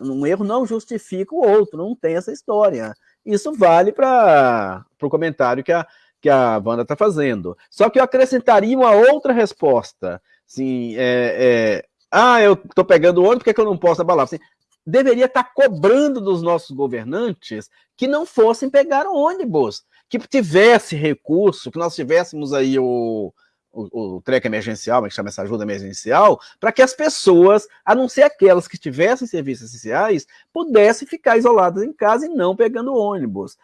Um erro não justifica o outro, não tem essa história. Isso vale para o comentário que a que a Wanda está fazendo. Só que eu acrescentaria uma outra resposta. Assim, é, é, ah, eu estou pegando ônibus, por que, que eu não posso abalar? Assim, deveria estar tá cobrando dos nossos governantes que não fossem pegar ônibus, que tivesse recurso, que nós tivéssemos aí o, o, o treco emergencial, é que chama essa ajuda emergencial, para que as pessoas, a não ser aquelas que tivessem serviços essenciais, pudessem ficar isoladas em casa e não pegando ônibus.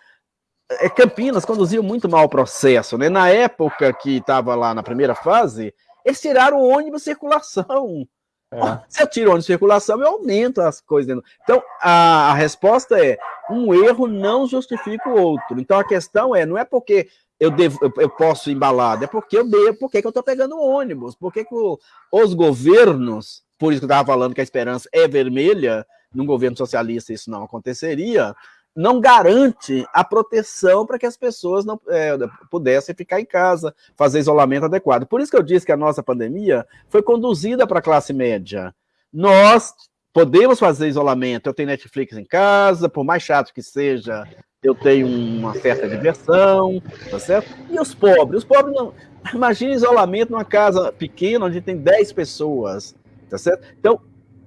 É, Campinas conduziu muito mal o processo, né? Na época que estava lá na primeira fase, eles tiraram o ônibus circulação. É. Se eu tiro o ônibus circulação, eu aumento as coisas. Então, a, a, resposta é, um erro não justifica o outro. Então, a questão é, não é porque eu, devo, eu, eu posso embalar, é porque eu devo, porque que eu estou pegando o ônibus, porque que o, os governos, por isso que eu estava falando que a esperança é vermelha, num governo socialista isso não aconteceria, não garante a proteção para que as pessoas não é, pudessem ficar em casa, fazer isolamento adequado. Por isso que eu disse que a nossa pandemia foi conduzida para a classe média. Nós podemos fazer isolamento, eu tenho Netflix em casa, por mais chato que seja, eu tenho uma certa diversão, tá certo? E os pobres? Os pobres não... Imagina isolamento numa casa pequena, onde tem 10 pessoas, tá certo? Então,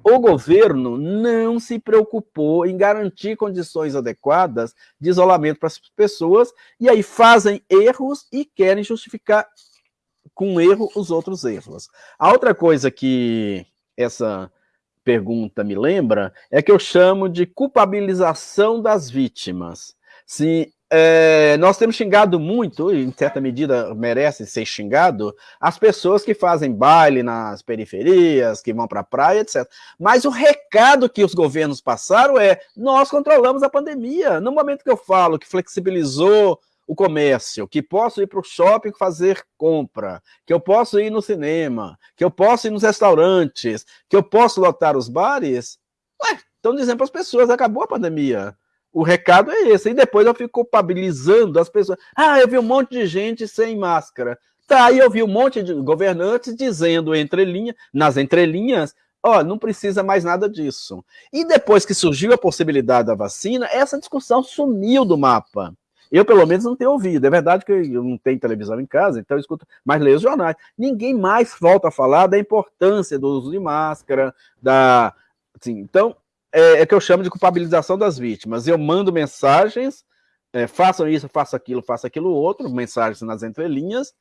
o governo não se preocupou em garantir condições adequadas de isolamento para as pessoas, e aí fazem erros e querem justificar com erro os outros erros. A outra coisa que essa pergunta me lembra é que eu chamo de culpabilização das vítimas. Se é, nós temos xingado muito, e em certa medida merece ser xingado, as pessoas que fazem baile nas periferias, que vão para a praia, etc. Mas o recado que os governos passaram é: nós controlamos a pandemia. No momento que eu falo que flexibilizou o comércio, que posso ir para o shopping fazer compra, que eu posso ir no cinema, que eu posso ir nos restaurantes, que eu posso lotar os bares, ué, estão dizendo para as pessoas: acabou a pandemia. O recado é esse. E depois eu fico culpabilizando as pessoas. Ah, eu vi um monte de gente sem máscara. Tá, aí eu vi um monte de governantes dizendo entre linha, nas entrelinhas, ó, não precisa mais nada disso. E depois que surgiu a possibilidade da vacina, essa discussão sumiu do mapa. Eu, pelo menos, não tenho ouvido. É verdade que eu não tenho televisão em casa, então eu escuto, mas leio os jornais. Ninguém mais volta a falar da importância do uso de máscara, da. Assim, então, é, é, que eu chamo de culpabilização das vítimas. Eu mando mensagens, é, façam isso, façam aquilo, façam aquilo outro, mensagens nas entrelinhas,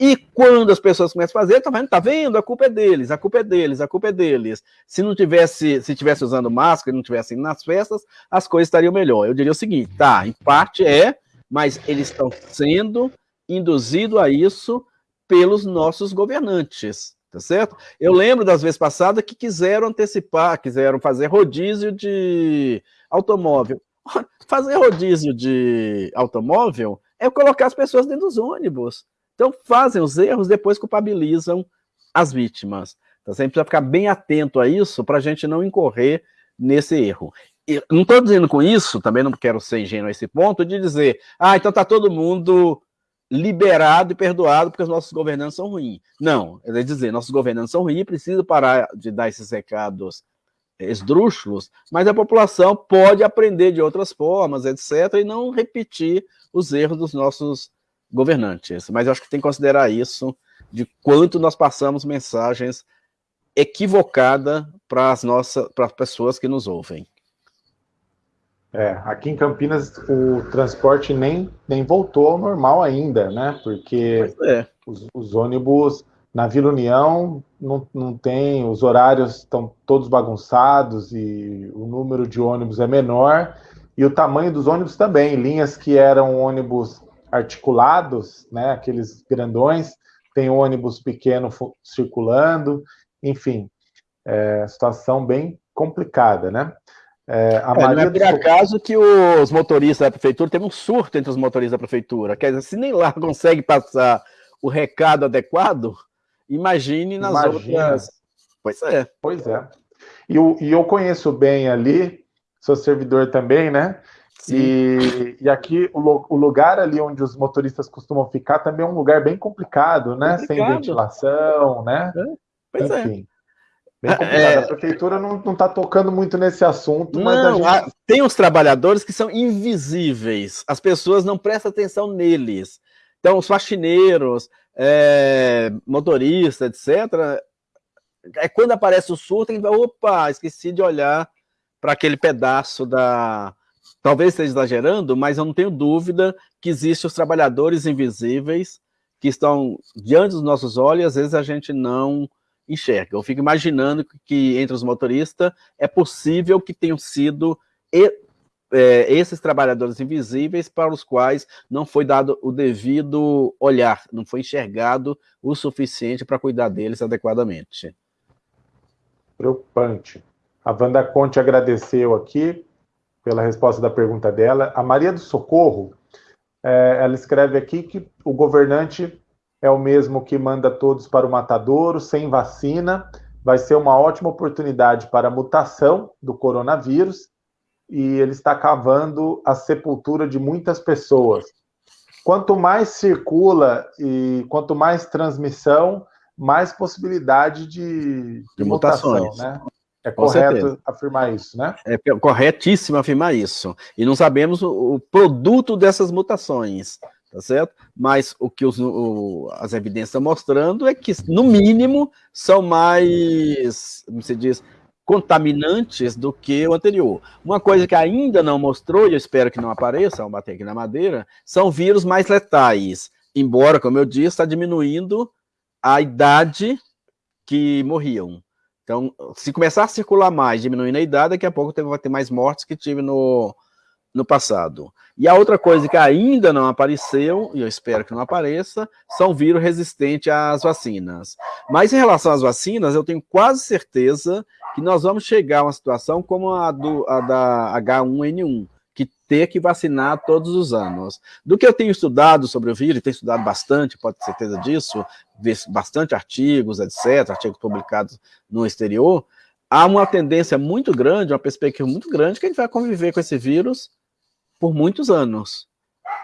e quando as pessoas começam a fazer, tá vendo? Tá vendo? A culpa é deles, a culpa é deles, a culpa é deles. Se não tivesse, se tivesse usando máscara, não tivesse indo nas festas, as coisas estariam melhor. Eu diria o seguinte, tá, em parte é, mas eles estão sendo induzidos a isso pelos nossos governantes, tá certo? Eu lembro das vezes passadas que quiseram antecipar, quiseram fazer rodízio de automóvel. Fazer rodízio de automóvel é colocar as pessoas dentro dos ônibus. Então fazem os erros, depois culpabilizam as vítimas. Então você precisa ficar bem atento a isso para a gente não incorrer nesse erro. E não estou dizendo com isso, também não quero ser ingênuo a esse ponto, de dizer, ah, então está todo mundo liberado e perdoado porque os nossos governantes são ruins. Não, é dizer, nossos governantes são ruins, precisa parar de dar esses recados esdrúxulos, mas a população pode aprender de outras formas, etc., e não repetir os erros dos nossos governantes. Mas eu acho que tem que considerar isso, de quanto nós passamos mensagens equivocadas para as nossas para as pessoas que nos ouvem. É, aqui em Campinas o transporte nem, nem voltou ao normal ainda, né? Porque é. os, os, ônibus na Vila União não, não tem, os horários estão todos bagunçados e o número de ônibus é menor e o tamanho dos ônibus também. Linhas que eram ônibus articulados, né? Aqueles grandões, tem ônibus pequeno circulando, enfim, é, situação bem complicada, né? É, a é, não é por acaso que os motoristas da prefeitura teve um surto entre os motoristas da prefeitura. Quer dizer, se nem lá consegue passar o recado adequado, imagine nas Imagina. outras. Pois é. Pois é. E, eu, e eu conheço bem ali, sou servidor também, né? E, e, aqui o, o, lugar ali onde os motoristas costumam ficar também é um lugar bem complicado, né? Complicado. Sem ventilação, né? É, pois é. Enfim. é. Bem É, a prefeitura não está tocando muito nesse assunto, não, gente... tem os trabalhadores que são invisíveis, as pessoas não prestam atenção neles. Então, os faxineiros, é, motoristas, etc., é quando aparece o surto, a gente vai, opa, esqueci de olhar para aquele pedaço da... Talvez esteja exagerando, mas eu não tenho dúvida que existem os trabalhadores invisíveis que estão diante dos nossos olhos, e às vezes a gente não enxerga. Eu fico imaginando que entre os motoristas é possível que tenham sido e, é, esses trabalhadores invisíveis para os quais não foi dado o devido olhar, não foi enxergado o suficiente para cuidar deles adequadamente. Preocupante. A Wanda Conte agradeceu aqui pela resposta da pergunta dela. A Maria do Socorro, é, ela escreve aqui que o governante é o mesmo que manda todos para o matadouro, sem vacina. Vai ser uma ótima oportunidade para a mutação do coronavírus e ele está cavando a sepultura de muitas pessoas. Quanto mais circula e quanto mais transmissão, mais possibilidade de, de, de mutação, né? É Com correto certeza. afirmar isso, né? É corretíssimo afirmar isso. E não sabemos o, o produto dessas mutações tá certo? Mas o que os, o, as evidências estão mostrando é que, no mínimo, são mais, como se diz, contaminantes do que o anterior. Uma coisa que ainda não mostrou, e eu espero que não apareça, vamos bater aqui na madeira, são vírus mais letais. Embora, como eu disse, está diminuindo a idade que morriam. Então, se começar a circular mais, diminuindo a idade, daqui a pouco vai ter mais mortes que tive no, no passado. E a outra coisa que ainda não apareceu, e eu espero que não apareça, são vírus resistentes às vacinas. Mas em relação às vacinas, eu tenho quase certeza que nós vamos chegar a uma situação como a, do, a da H1N1, que ter que vacinar todos os anos. Do que eu tenho estudado sobre o vírus, tenho estudado bastante, pode ter certeza disso, bastante artigos, etc., artigos publicados no exterior, há uma tendência muito grande, uma perspectiva muito grande, que a gente vai conviver com esse vírus por muitos anos.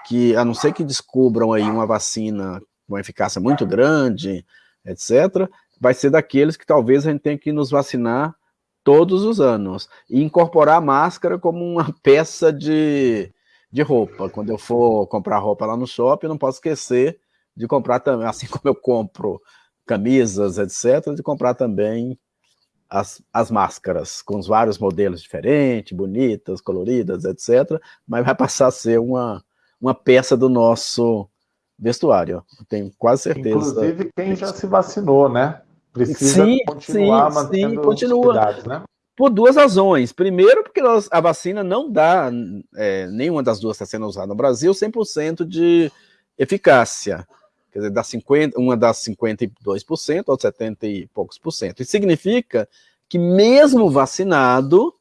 Que, a não ser que descubram aí uma vacina com eficácia muito grande, etc., vai ser daqueles que talvez a gente tenha que nos vacinar todos os anos. E incorporar a máscara como uma peça de, de roupa. Quando eu for comprar roupa lá no shopping, não posso esquecer de comprar também, assim como eu compro camisas, etc., de comprar também as, as máscaras, com os vários modelos diferentes, bonitas, coloridas, etc., mas vai passar a ser uma, uma peça do nosso vestuário, tenho quase certeza. Inclusive quem já se vacinou, né? Precisa sim, continuar sim, mantendo sim, continua. né? Por duas razões. Primeiro, porque nós, a vacina não dá, é, nenhuma das duas está sendo usada no Brasil, 100% de eficácia. Quer dizer, das 50, uma das 52%, ou 70 e poucos por cento. Isso significa que mesmo vacinado,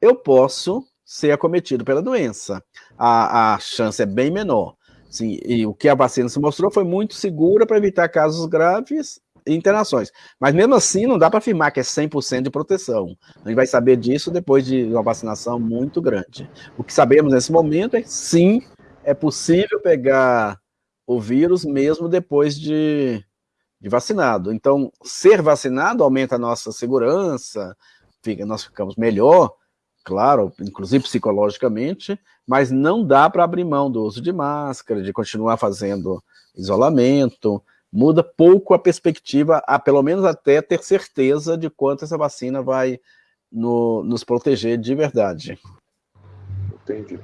eu posso ser acometido pela doença. A, a chance é bem menor. Sim, e o que a vacina se mostrou foi muito segura para evitar casos graves e internações. Mas mesmo assim, não dá para afirmar que é 100% de proteção. A gente vai saber disso depois de uma vacinação muito grande. O que sabemos nesse momento é que sim, é possível pegar o vírus mesmo depois de, de vacinado. Então, ser vacinado aumenta a nossa segurança, fica, nós ficamos melhor, claro, inclusive psicologicamente, mas não dá para abrir mão do uso de máscara, de continuar fazendo isolamento, muda pouco a perspectiva, a pelo menos até ter certeza de quanto essa vacina vai no, nos proteger de verdade. Entendi.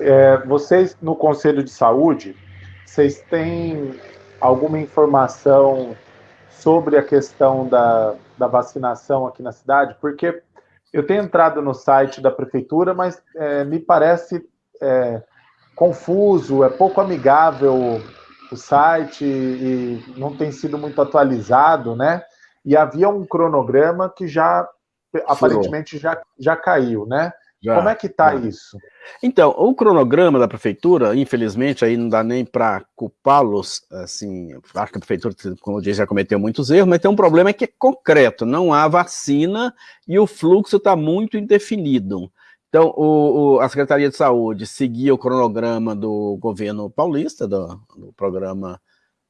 É, vocês, no Conselho de Saúde, vocês têm alguma informação sobre a questão da, da vacinação aqui na cidade? Porque eu tenho entrado no site da prefeitura, mas é, me parece é, confuso, é pouco amigável o site e não tem sido muito atualizado, né? E havia um cronograma que já aparentemente já, já caiu, né? Já, Como é que está isso? Então, o cronograma da prefeitura, infelizmente, aí não dá nem para culpá-los, assim, acho que a prefeitura, como eu disse, já cometeu muitos erros, mas tem um problema que é concreto, não há vacina e o fluxo está muito indefinido. Então, o, o, a Secretaria de Saúde seguia o cronograma do governo paulista, do, do programa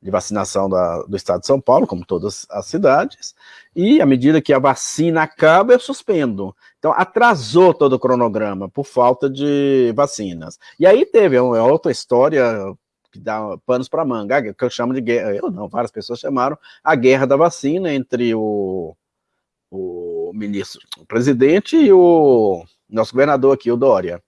de vacinação da, do estado de São Paulo, como todas as cidades, e à medida que a vacina acaba, eu suspendo. Então, atrasou todo o cronograma por falta de vacinas. E aí teve uma outra história que dá panos para manga, que eu chamo de guerra, eu não, várias pessoas chamaram, a guerra da vacina entre o, o ministro, o presidente e o nosso governador aqui, o Dória.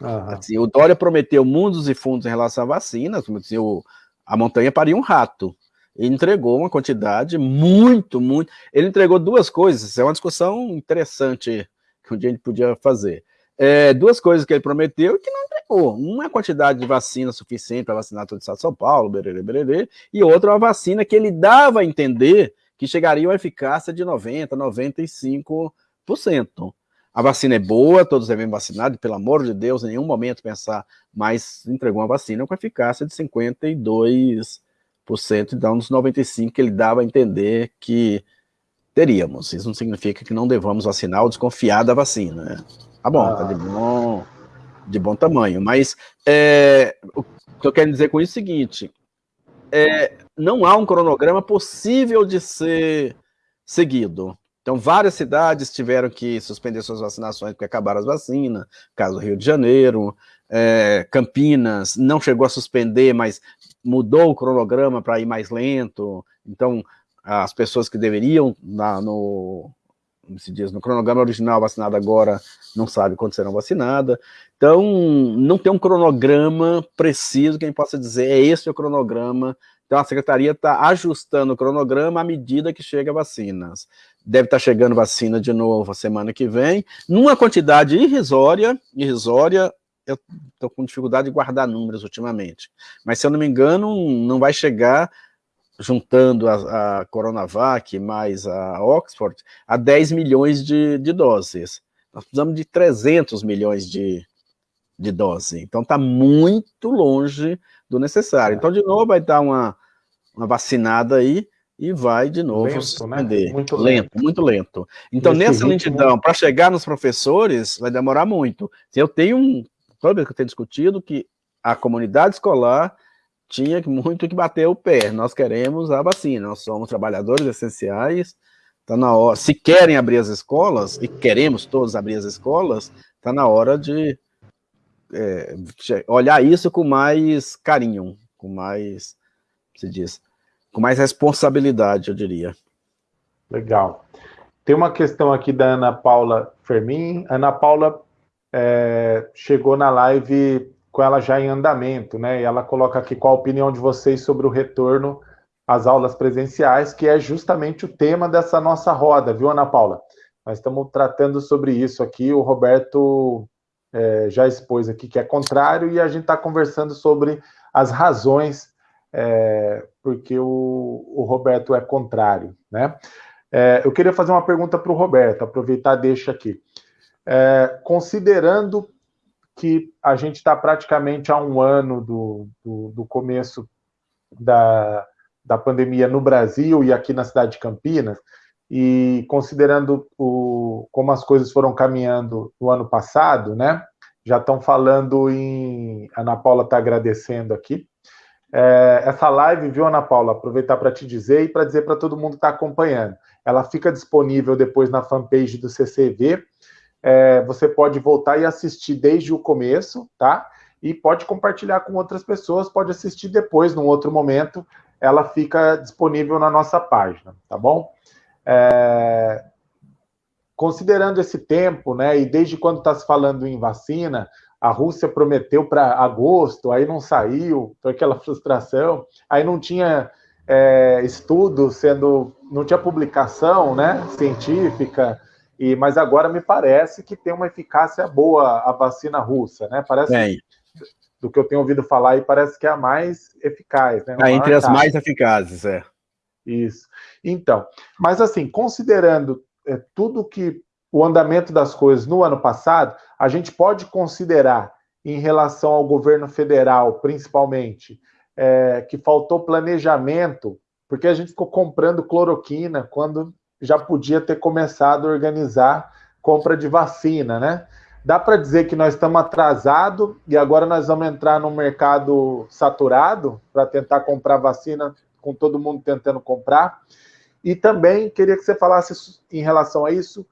Assim, o Dória prometeu mundos e fundos em relação à vacina, assim, o, a montanha paria um rato. Ele entregou uma quantidade muito, muito. Ele entregou duas coisas, é uma discussão interessante que um dia a gente podia fazer. É, duas coisas que ele prometeu e que não entregou. Uma é quantidade de vacina suficiente para vacinar todo o estado de São Paulo, bererê, bererê, e outra uma vacina que ele dava a entender que chegaria a uma eficácia de 90%, 95%. A vacina é boa, todos devem vacinar, pelo amor de Deus, em nenhum momento pensar, mas entregou uma vacina com eficácia de 52%, então nos 95% que ele dava a entender que teríamos. Isso não significa que não devamos vacinar ou desconfiar da vacina. Né? Tá bom, tá de ah. bom, de bom tamanho, mas é, o que eu quero dizer com isso é o seguinte, é, não há um cronograma possível de ser seguido. Então, várias cidades tiveram que suspender suas vacinações porque acabaram as vacinas, caso Rio de Janeiro, é, Campinas não chegou a suspender, mas mudou o cronograma para ir mais lento. Então, as pessoas que deveriam, na, no, se diz, no cronograma original vacinada agora, não sabe quando serão vacinadas. Então, não tem um cronograma preciso que a gente possa dizer, é esse o cronograma. Então, a secretaria está ajustando o cronograma à medida que chega vacinas deve estar chegando vacina de novo semana que vem, numa quantidade irrisória, irrisória, eu estou com dificuldade de guardar números ultimamente, mas se eu não me engano, não vai chegar, juntando a, a Coronavac mais a Oxford, a 10 milhões de, de doses. Nós precisamos de 300 milhões de, de doses, então está muito longe do necessário. Então, de novo, vai dar uma, uma vacinada aí, e vai de novo lento, suspender. Né? Muito lento, lento, muito lento. Então, Nesse nessa lentidão, para chegar nos professores, vai demorar muito. Eu tenho um. Vez que eu tenho discutido que a comunidade escolar tinha muito que bater o pé. Nós queremos a vacina, nós somos trabalhadores essenciais. Está na hora. Se querem abrir as escolas, e queremos todos abrir as escolas, está na hora de é, olhar isso com mais carinho, com mais, se diz, com mais responsabilidade, eu diria. Legal. Tem uma questão aqui da Ana Paula Fermin. Ana Paula é, chegou na live com ela já em andamento, né? E ela coloca aqui qual a opinião de vocês sobre o retorno às aulas presenciais, que é justamente o tema dessa nossa roda, viu, Ana Paula? Nós estamos tratando sobre isso aqui. O Roberto é, já expôs aqui que é contrário, e a gente está conversando sobre as razões é, porque o, o, Roberto é contrário, né? É, eu queria fazer uma pergunta para o Roberto, aproveitar deixa aqui. É, considerando que a gente está praticamente há um ano do, do, do começo da, da pandemia no Brasil e aqui na cidade de Campinas, e considerando o, como as coisas foram caminhando no ano passado, né? Já estão falando em. A Ana Paula está agradecendo aqui. É, essa live, viu, Ana Paula? Aproveitar para te dizer e para dizer para todo mundo que está acompanhando. Ela fica disponível depois na fanpage do CCV. É, você pode voltar e assistir desde o começo, tá? E pode compartilhar com outras pessoas, pode assistir depois, num outro momento. Ela fica disponível na nossa página, tá bom? É, considerando esse tempo, né, e desde quando está se falando em vacina, a Rússia prometeu para agosto, aí não saiu, foi aquela frustração, aí não tinha é, estudo sendo, não tinha publicação, né, científica, e mas agora me parece que tem uma eficácia boa a vacina russa, né? Parece Bem. do que eu tenho ouvido falar e parece que é a mais eficaz, né? É, entre as mais eficazes, é. Isso. Então, mas assim, considerando é, tudo que o andamento das coisas no ano passado, a gente pode considerar, em relação ao governo federal, principalmente, é, que faltou planejamento, porque a gente ficou comprando cloroquina quando já podia ter começado a organizar compra de vacina, né? Dá para dizer que nós estamos atrasados e agora nós vamos entrar num mercado saturado para tentar comprar vacina com todo mundo tentando comprar. E também queria que você falasse em relação a isso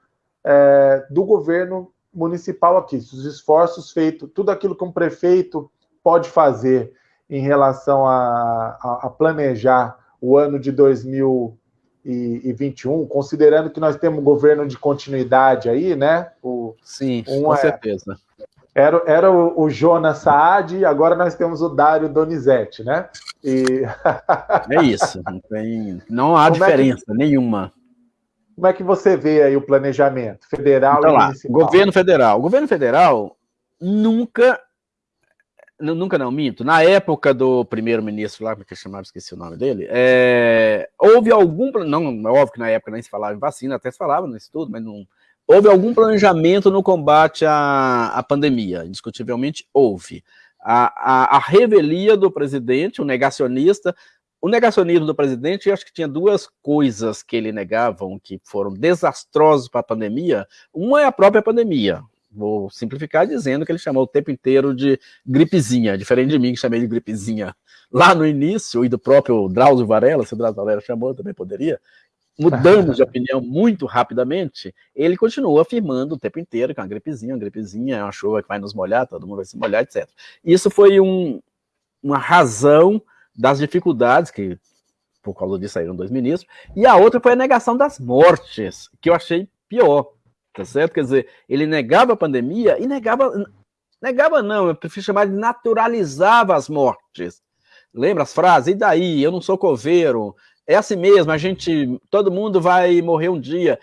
é, do governo municipal aqui, os esforços feitos, tudo aquilo que um prefeito pode fazer em relação a, a, a planejar o ano de 2021, considerando que nós temos um governo de continuidade aí, né? O, Sim, um com é, certeza. Era, era o, o Jonas Saad e agora nós temos o Dário Donizete, né? E... é isso, não, tem, não há como diferença é que, nenhuma. Como é que você vê aí o planejamento federal então, e lá, municipal? Governo federal. O governo federal nunca nunca não, minto, na época do primeiro-ministro lá, como é que chamava, esqueci o nome dele, é, houve algum, não, é óbvio que na época nem se falava em vacina, até se falava nesse tudo, mas não, houve algum planejamento no combate à, à pandemia, indiscutivelmente houve. A, a, a revelia do presidente, o negacionista, o negacionismo do presidente, eu acho que tinha duas coisas que ele negavam que foram desastrosas para a pandemia. Uma é a própria pandemia. Vou simplificar dizendo que ele chamou o tempo inteiro de gripezinha, diferente de mim que chamei de gripezinha lá no início, e do próprio Drauzio Varela, se o Drauzio Varela chamou, eu também poderia, mudamos de opinião muito rapidamente, ele continua afirmando o tempo inteiro que é uma gripezinha, uma gripezinha, é uma chuva que vai nos molhar, todo mundo vai se molhar, etc. Isso foi um, uma razão das dificuldades que por causa disso saíram dois ministros, e a outra foi a negação das mortes, que eu achei pior, tá certo? Quer dizer, ele negava a pandemia e negava, negava não, eu prefiro chamar de naturalizava as mortes. Lembra as frases? E daí? Eu não sou coveiro, é assim mesmo, a gente, todo mundo vai morrer um dia.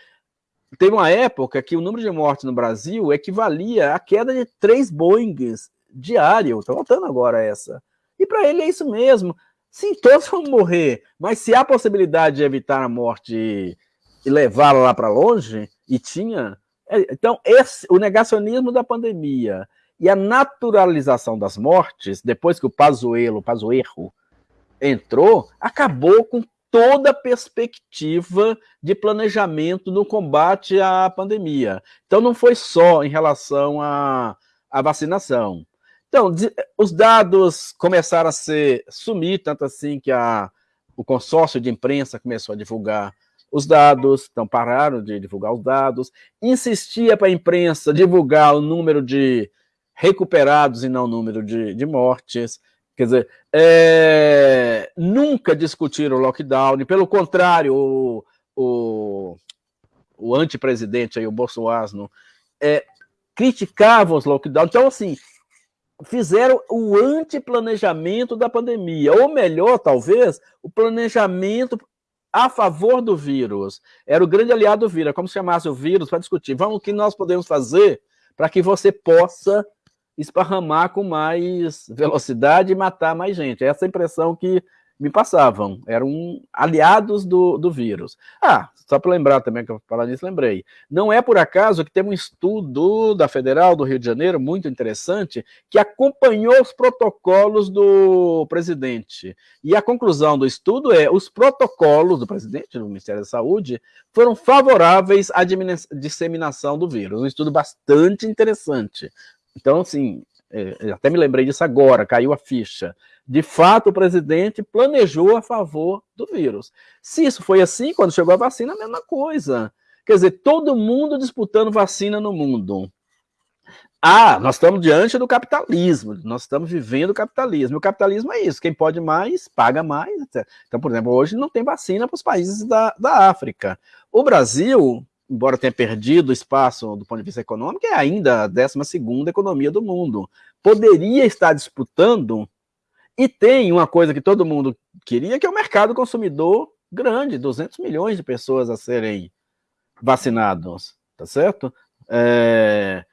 Teve uma época que o número de mortes no Brasil equivalia à queda de três Boeings diário. Estou voltando agora essa. E para ele é isso mesmo. Sim, todos vão morrer, mas se há possibilidade de evitar a morte e levá-la lá para longe, e tinha. É, então, esse, o negacionismo da pandemia e a naturalização das mortes, depois que o Pazuello, o Pazuerro, entrou, acabou com toda a perspectiva de planejamento no combate à pandemia. Então, não foi só em relação à, à vacinação. Então, os dados começaram a ser sumir, tanto assim que a, o consórcio de imprensa começou a divulgar os dados, então pararam de divulgar os dados, insistia para a imprensa divulgar o número de recuperados e não o número de, de mortes. Quer dizer, é, nunca discutiram o lockdown, pelo contrário, o, o, o antepresidente aí, o Bolsonaro, é, criticava os lockdowns. Então, assim, fizeram o antiplanejamento da pandemia, ou melhor, talvez, o planejamento a favor do vírus. Era o grande aliado do vírus, é como se chamasse o vírus para discutir. Vamos, o que nós podemos fazer para que você possa esparramar com mais velocidade e matar mais gente. Essa é a impressão que, me passavam, eram aliados do, do vírus. Ah, só para lembrar também, que eu falar nisso, lembrei. Não é por acaso que tem um estudo da Federal do Rio de Janeiro, muito interessante, que acompanhou os protocolos do presidente. E a conclusão do estudo é, os protocolos do presidente, do Ministério da Saúde, foram favoráveis à disseminação do vírus. Um estudo bastante interessante. Então, assim, é, até me lembrei disso agora, caiu a ficha. De fato, o presidente planejou a favor do vírus. Se isso foi assim, quando chegou a vacina, a mesma coisa. Quer dizer, todo mundo disputando vacina no mundo. Ah, nós estamos diante do capitalismo, nós estamos vivendo o capitalismo. O capitalismo é isso, quem pode mais, paga mais. Etc. Então, por exemplo, hoje não tem vacina para os países da, da África. O Brasil, embora tenha perdido espaço do ponto de vista econômico, é ainda a 12 economia do mundo. Poderia estar disputando, e tem uma coisa que todo mundo queria, que é o mercado consumidor grande, 200 milhões de pessoas a serem vacinados, tá certo? É,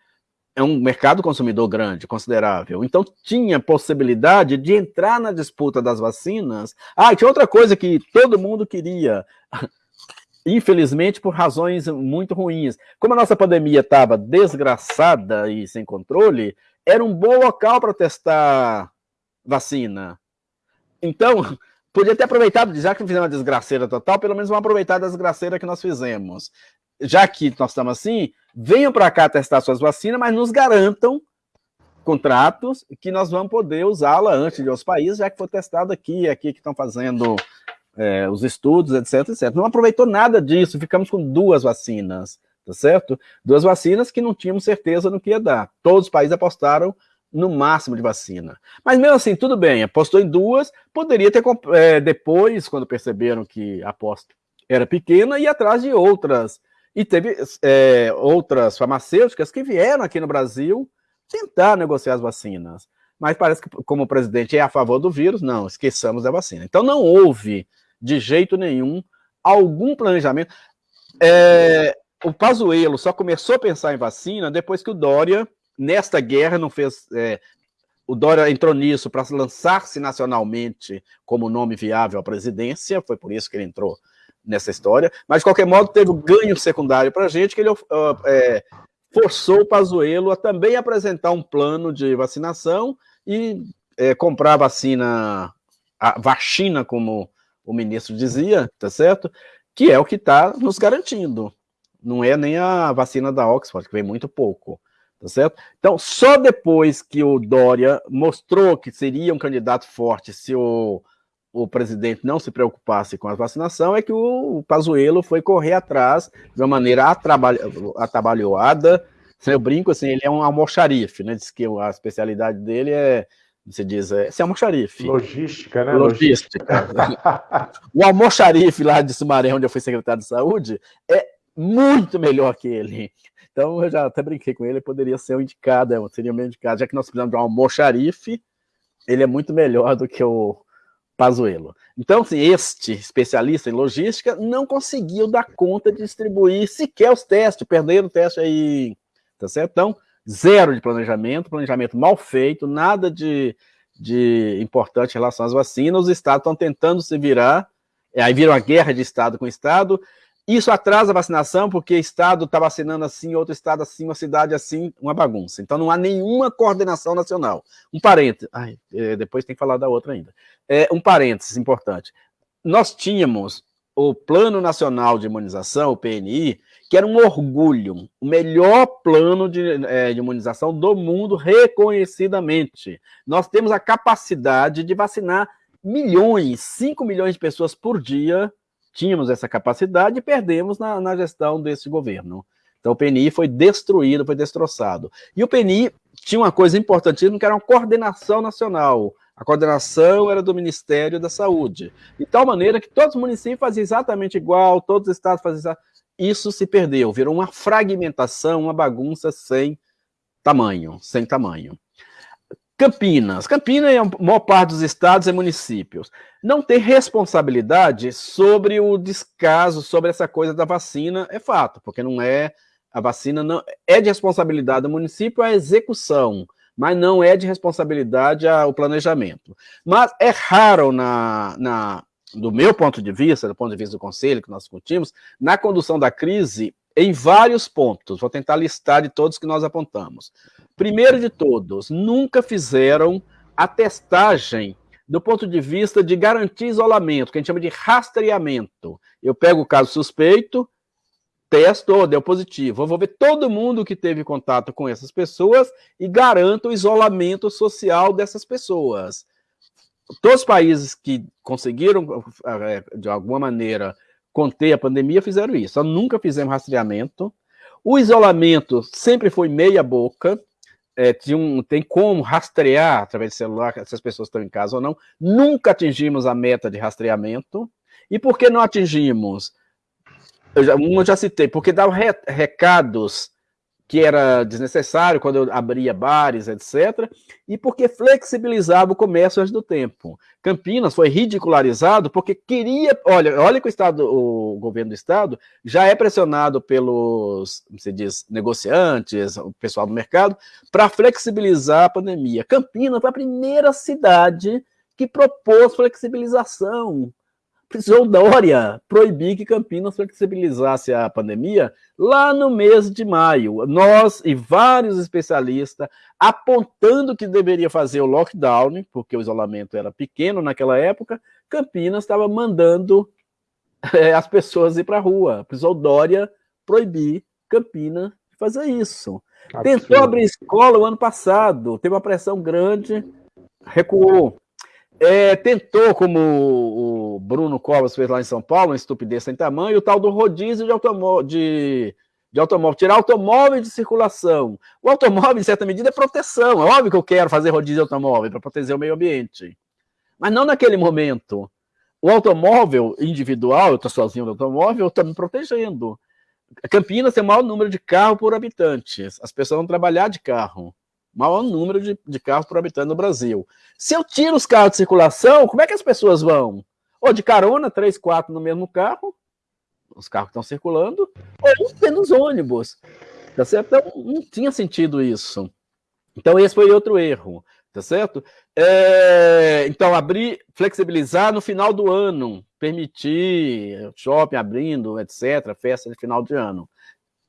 é um mercado consumidor grande, considerável. Então tinha possibilidade de entrar na disputa das vacinas. Ah, tinha outra coisa que todo mundo queria infelizmente por razões muito ruins. Como a nossa pandemia estava desgraçada e sem controle, era um bom local para testar vacina. Então, podia ter aproveitado, já que fizemos uma desgraceira total, pelo menos vamos aproveitar a desgraceira que nós fizemos. Já que nós estamos assim, venham para cá testar suas vacinas, mas nos garantam contratos que nós vamos poder usá-la antes de outros países, já que foi testado aqui, aqui que estão fazendo é, os estudos, etc, etc. Não aproveitou nada disso, ficamos com duas vacinas, tá certo? Duas vacinas que não tínhamos certeza no que ia dar. Todos os países apostaram no máximo de vacina. Mas mesmo assim, tudo bem, apostou em duas, poderia ter, é, depois, quando perceberam que a aposta era pequena, ir atrás de outras. E teve é, outras farmacêuticas que vieram aqui no Brasil tentar negociar as vacinas. Mas parece que, como o presidente é a favor do vírus, não, esqueçamos da vacina. Então não houve de jeito nenhum, algum planejamento. É, o Pazuello só começou a pensar em vacina depois que o Dória, nesta guerra, não fez. É, o Dória entrou nisso para lançar-se nacionalmente como nome viável à presidência, foi por isso que ele entrou nessa história, mas de qualquer modo teve um ganho secundário para a gente, que ele uh, é, forçou o Pazuello a também apresentar um plano de vacinação e é, comprar vacina, a vacina, como o ministro dizia, tá certo? Que é o que está nos garantindo. Não é nem a vacina da Oxford, que vem muito pouco, tá certo? Então, só depois que o Dória mostrou que seria um candidato forte se o, o presidente não se preocupasse com a vacinação, é que o Pazuello foi correr atrás de uma maneira atabalhoada. Eu brinco assim, ele é um almoxarife, né? Diz que a especialidade dele é você diz, é, esse é almoxarife. Logística, né? Logística. o almoxarife lá de Sumaré, onde eu fui secretário de saúde, é muito melhor que ele. Então, eu já até brinquei com ele, poderia ser o indicado, é, seria o meu indicado, já que nós precisamos de um almoxarife, ele é muito melhor do que o Pazuello. Então, assim, este especialista em logística não conseguiu dar conta de distribuir sequer os testes, perderam o teste aí, tá certo? Então, zero de planejamento, planejamento mal feito, nada de, de importante em relação às vacinas, os estados estão tentando se virar, aí viram a guerra de estado com estado, isso atrasa a vacinação, porque estado está vacinando assim, outro estado assim, uma cidade assim, uma bagunça. Então não há nenhuma coordenação nacional. Um parênteses, ai, é, depois tem que falar da outra ainda. É, um parênteses importante. Nós tínhamos o Plano Nacional de Imunização, o PNI, que era um orgulho, o melhor plano de, é, de, imunização do mundo, reconhecidamente. Nós temos a capacidade de vacinar milhões, 5 milhões de pessoas por dia, tínhamos essa capacidade e perdemos na, na gestão desse governo. Então o PNI foi destruído, foi destroçado. E o PNI tinha uma coisa importantíssima, que era uma coordenação nacional. A coordenação era do Ministério da Saúde. De tal maneira que todos os municípios faziam exatamente igual, todos os estados faziam exatamente... Isso se perdeu, virou uma fragmentação, uma bagunça sem tamanho, sem tamanho. Campinas. Campinas, a maior parte dos estados e municípios, não tem responsabilidade sobre o descaso, sobre essa coisa da vacina, é fato, porque não é, a vacina não é de responsabilidade do município a execução, mas não é de responsabilidade o planejamento. Mas é raro, na, na, do meu ponto de vista, do ponto de vista do conselho que nós discutimos, na condução da crise, em vários pontos. Vou tentar listar de todos que nós apontamos. Primeiro de todos, nunca fizeram a testagem do ponto de vista de garantir isolamento, que a gente chama de rastreamento. Eu pego o caso suspeito, testo, deu positivo. Eu vou ver todo mundo que teve contato com essas pessoas e garanto o isolamento social dessas pessoas. Todos os países que conseguiram, eh, de alguma maneira, conter a pandemia fizeram isso. Nós nunca fizemos rastreamento. O isolamento sempre foi meia boca. É, um, tem como rastrear através do celular se as pessoas estão em casa ou não. Nunca atingimos a meta de rastreamento. E por que não atingimos? Eu já, eu já citei, porque dava re, recados que era desnecessário quando eu abria bares, etc., e porque flexibilizava o comércio antes do tempo. Campinas foi ridicularizado porque queria, olha, olha que o Estado, o governo do Estado já é pressionado pelos, se diz, negociantes, o pessoal do mercado, para flexibilizar a pandemia. Campinas foi a primeira cidade que propôs flexibilização precisou Dória proibir que Campinas flexibilizasse a pandemia lá no mês de maio. Nós e vários especialistas apontando que deveria fazer o lockdown, porque o isolamento era pequeno naquela época, Campinas estava mandando é, as pessoas ir para a rua. Precisou Dória proibir Campinas de fazer isso. Absurdo. Tentou abrir escola o ano passado, teve uma pressão grande, recuou. É, tentou, como o Bruno Covas fez lá em São Paulo, uma estupidez sem tamanho, o tal do rodízio de, automó de, de automóvel, tirar automóvel de circulação. O automóvel, em certa medida, é proteção. É óbvio que eu quero fazer rodízio de automóvel para proteger o meio ambiente. Mas não naquele momento. O automóvel individual, eu estou sozinho no automóvel, estou me protegendo. Campinas tem o maior número de carro por habitantes. As pessoas vão trabalhar de carro maior número de, de carros por habitante no Brasil. Se eu tiro os carros de circulação, como é que as pessoas vão? Ou de carona, três, quatro no mesmo carro, os carros estão circulando, ou tendo os ônibus. Tá certo? Então, não tinha sentido isso. Então, esse foi outro erro. Tá certo? É, então, abrir, flexibilizar no final do ano, permitir shopping abrindo, etc., festa de final de ano.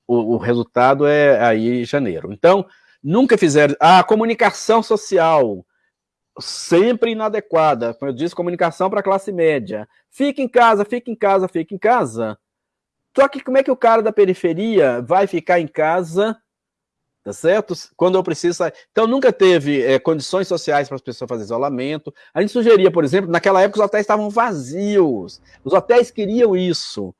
O, o resultado é aí janeiro. Então, Nunca fizeram. A comunicação social, sempre inadequada. Como eu disse, comunicação para a classe média. Fica em casa, fica em casa, fica em casa. Só que como é que o cara da periferia vai ficar em casa, tá certo? Quando eu preciso Então nunca teve é, condições sociais para as pessoas fazerem isolamento. A gente sugeria, por exemplo, naquela época os hotéis estavam vazios. Os hotéis queriam isso.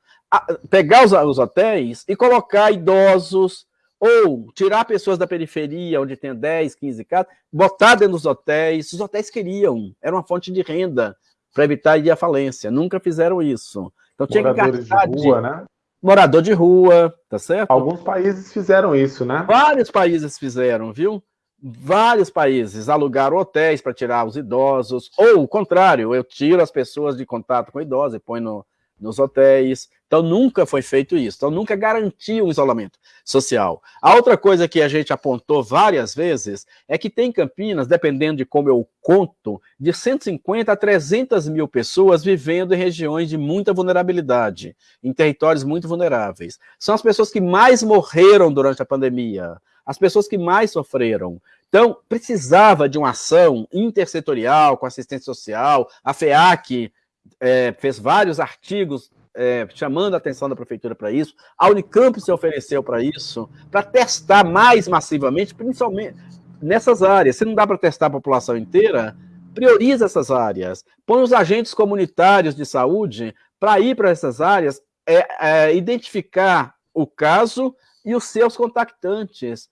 pegar os, os hotéis e colocar idosos, ou tirar pessoas da periferia, onde tem 10, 15 casas, botar dentro dos hotéis. Os hotéis queriam, era uma fonte de renda para evitar ir à falência. Nunca fizeram isso. Então tinha Moradores que de rua, de... né? Morador de rua, tá certo? Alguns países fizeram isso, né? Vários países fizeram, viu? Vários países alugaram hotéis para tirar os idosos, ou o contrário, eu tiro as pessoas de contato com idosos e põe no, nos hotéis. Então, nunca foi feito isso. Então, nunca garantiu um isolamento social. A outra coisa que a gente apontou várias vezes é que tem Campinas, dependendo de como eu conto, de 150 a 300 mil pessoas vivendo em regiões de muita vulnerabilidade, em territórios muito vulneráveis. São as pessoas que mais morreram durante a pandemia, as pessoas que mais sofreram. Então, precisava de uma ação intersetorial com assistência social, a FEAC é, fez vários artigos é, chamando a atenção da prefeitura para isso, a Unicamp se ofereceu para isso, para testar mais massivamente, principalmente nessas áreas. Se não dá para testar a população inteira, prioriza essas áreas, põe os agentes comunitários de saúde para ir para essas áreas, é, é, identificar o caso e os seus contactantes.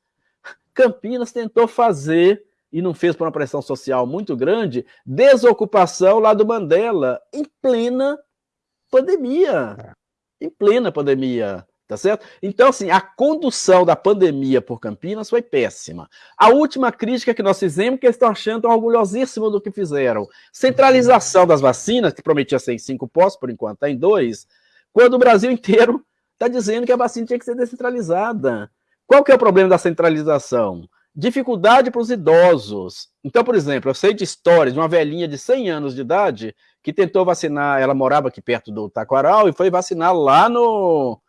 Campinas tentou fazer e não fez por uma pressão social muito grande, desocupação lá do Mandela, em plena pandemia. É. Em plena pandemia, tá certo? Então, assim, a condução da pandemia por Campinas foi péssima. A última crítica que nós fizemos, que eles estão achando orgulhosíssimo do que fizeram. Centralização das vacinas, que prometia ser em cinco postos, por enquanto está em dois, quando o Brasil inteiro está dizendo que a vacina tinha que ser descentralizada. Qual que é o problema da centralização? Dificuldade para os idosos. Então, por exemplo, eu sei de histórias de uma velhinha de 100 anos de idade que tentou vacinar, ela morava aqui perto do Taquaral e foi vacinar lá no,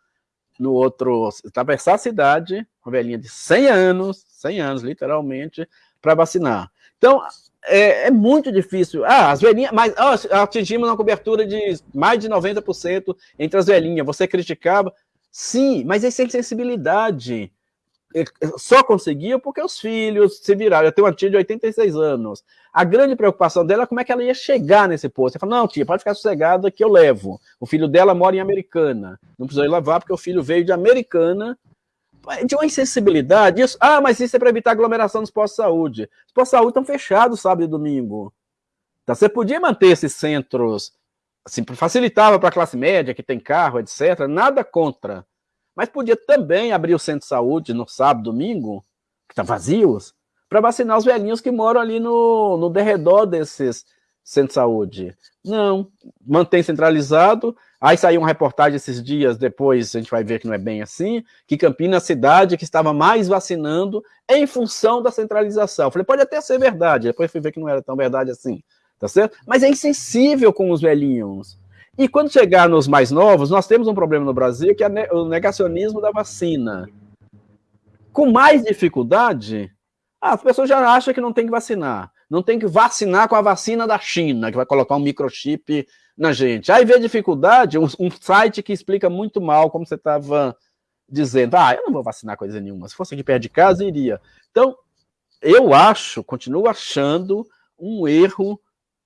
no outro, atravessar a cidade, uma velhinha de 100 anos, 100 anos, literalmente, para vacinar. Então, é, é, muito difícil. Ah, as velhinhas, mas oh, atingimos uma cobertura de mais de 90% entre as velhinhas. Você criticava? Sim, mas é sem sensibilidade. Só conseguiu porque os filhos se viraram. Eu tenho uma tia de 86 anos. A grande preocupação dela é como é que ela ia chegar nesse posto. Ela falou: não, tia, pode ficar sossegada que eu levo. O filho dela mora em Americana. Não precisou ir levar porque o filho veio de Americana de uma insensibilidade. Isso, ah, mas isso é para evitar aglomeração nos postos de saúde. Os postos de saúde estão fechados sábado e domingo. Então, você podia manter esses centros, assim, facilitava para a classe média, que tem carro, etc. Nada contra. Mas podia também abrir o centro de saúde no sábado, domingo, que estão tá vazios, para vacinar os velhinhos que moram ali no, no derredor desses centros de saúde. Não, mantém centralizado, Aí saiu uma reportagem esses dias, depois a gente vai ver que não é bem assim, que Campinas a cidade que estava mais vacinando em função da centralização. Eu falei, pode até ser verdade, depois fui ver que não era tão verdade assim, tá certo? Mas é insensível com os velhinhos. E quando chegar nos mais novos, nós temos um problema no Brasil, que é o negacionismo da vacina. Com mais dificuldade, as pessoas já acham que não tem que vacinar. Não tem que vacinar com a vacina da China, que vai colocar um microchip na gente. Aí vê dificuldade, um, um site que explica muito mal, como você estava dizendo, ah, eu não vou vacinar coisa nenhuma, se fosse aqui perto de casa, iria. Então, eu acho, continuo achando um erro.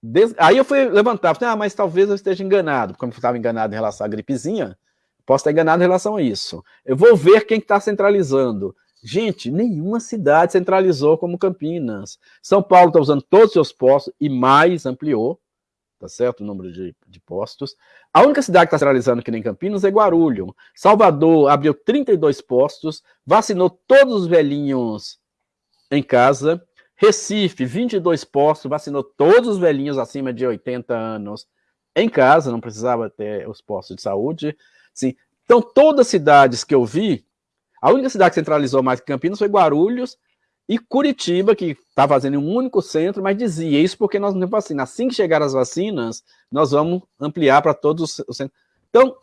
Des... Aí eu fui levantar, falei, ah, mas talvez eu esteja enganado, como eu estava enganado em relação à gripezinha, posso estar enganado em relação a isso. Eu vou ver quem está centralizando. Gente, nenhuma cidade centralizou como Campinas. São Paulo está usando todos os seus postos e mais ampliou tá certo? O número de, de postos. A única cidade que está centralizando aqui em Campinas é Guarulhos. Salvador abriu 32 postos, vacinou todos os velhinhos em casa. Recife, 22 postos, vacinou todos os velhinhos acima de 80 anos em casa, não precisava ter os postos de saúde. Sim. Então, todas as cidades que eu vi, a única cidade que centralizou mais que Campinas foi Guarulhos, e Curitiba, que está fazendo um único centro, mas dizia isso porque nós não temos vacina. Assim que chegar as vacinas, nós vamos ampliar para todos os centros. Então,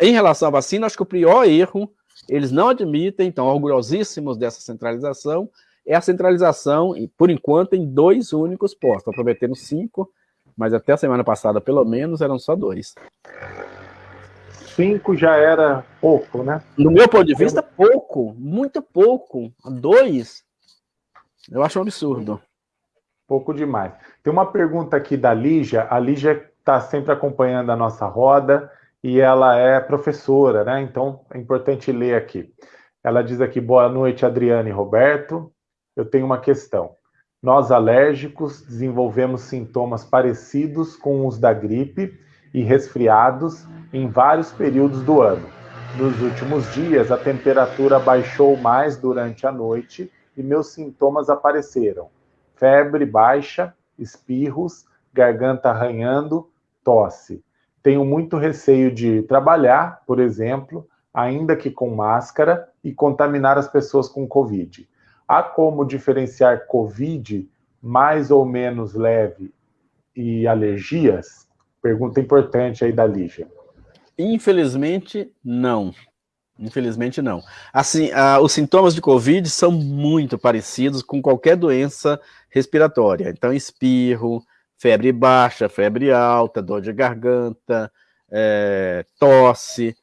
em relação à vacina, acho que o pior erro, eles não admitem, estão orgulhosíssimos dessa centralização, é a centralização, por enquanto, em dois únicos postos. Estão cinco, mas até a semana passada, pelo menos, eram só dois. Cinco já era pouco, né? No meu ponto de vista, pouco, muito pouco. Dois eu acho um absurdo. Pouco demais. Tem uma pergunta aqui da Lígia. A Lígia está sempre acompanhando a nossa roda e ela é professora, né? Então é importante ler aqui. Ela diz aqui: boa noite, Adriane e Roberto. Eu tenho uma questão. Nós alérgicos desenvolvemos sintomas parecidos com os da gripe e resfriados em vários períodos do ano. Nos últimos dias, a temperatura baixou mais durante a noite e meus sintomas apareceram: febre baixa, espirros, garganta arranhando, tosse. Tenho muito receio de trabalhar, por exemplo, ainda que com máscara, e contaminar as pessoas com Covid. Há como diferenciar Covid mais ou menos leve e alergias? Pergunta importante aí da Lígia. Infelizmente, não. Infelizmente não. Assim, os sintomas de Covid são muito parecidos com qualquer doença respiratória. Então, espirro, febre baixa, febre alta, dor de garganta, é, tosse.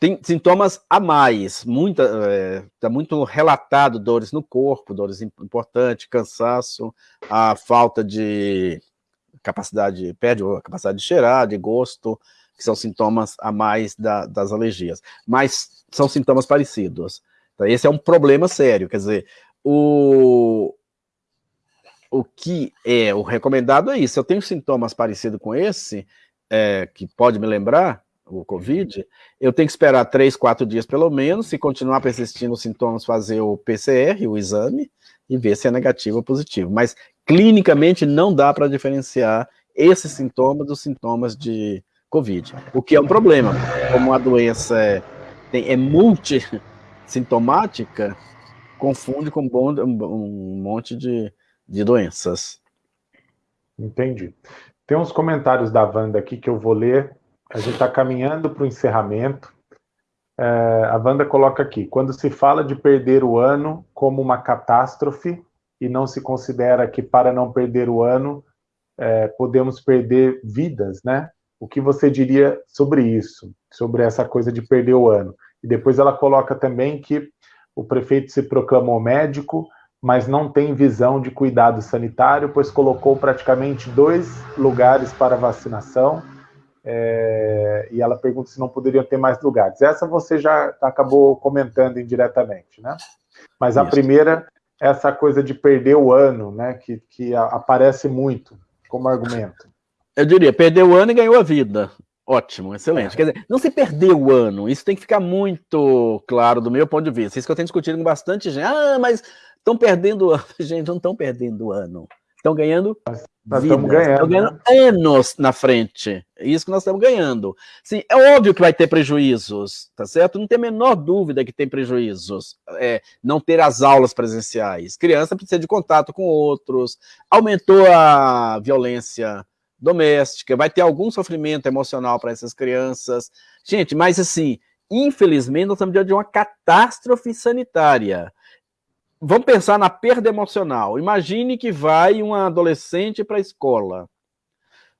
Tem sintomas a mais, muita, é, tá muito relatado dores no corpo, dores importantes, cansaço, a falta de capacidade, perde a capacidade de cheirar, de gosto, que são sintomas a mais da, das alergias. Mas são sintomas parecidos. Então, esse é um problema sério, quer dizer, o, o que é o recomendado é isso. Eu tenho sintomas parecidos com esse, é, que pode me lembrar, o Covid, eu tenho que esperar três, quatro dias pelo menos, se continuar persistindo os sintomas, fazer o PCR, o exame, e ver se é negativo ou positivo. Mas, clinicamente, não dá para diferenciar esses sintomas dos sintomas de Covid, o que é um problema, como a doença é tem, é multissintomática, confunde com um monte de, de doenças. Entendi. Tem uns comentários da Wanda aqui que eu vou ler. A gente está caminhando para o encerramento. É, a Wanda coloca aqui: quando se fala de perder o ano como uma catástrofe e não se considera que para não perder o ano é, podemos perder vidas, né? O que você diria sobre isso, sobre essa coisa de perder o ano? E depois ela coloca também que o prefeito se proclamou médico, mas não tem visão de cuidado sanitário, pois colocou praticamente dois lugares para vacinação. É, e ela pergunta se não poderiam ter mais lugares. Essa você já acabou comentando indiretamente, né? Mas a Isso. primeira, essa coisa de perder o ano, né? Que, que aparece muito como argumento. Eu diria, perdeu o ano e ganhou a vida. Ótimo, excelente. É. Quer dizer, não se perdeu o ano, isso tem que ficar muito claro do meu ponto de vista. Isso que eu tenho discutido com bastante gente. Ah, mas estão perdendo o ano. Gente, não estão perdendo o ano. Estão ganhando nós estamos ganhando, ganhando né? anos na frente. É isso que nós estamos ganhando. Sim, é óbvio que vai ter prejuízos, tá certo? Não tem a menor dúvida que tem prejuízos. É, não ter as aulas presenciais. Criança precisa de contato com outros. Aumentou a violência doméstica, vai ter algum sofrimento emocional para essas crianças. Gente, mas assim, infelizmente, nós estamos diante de uma catástrofe sanitária. Vamos pensar na perda emocional. Imagine que vai uma adolescente para a escola,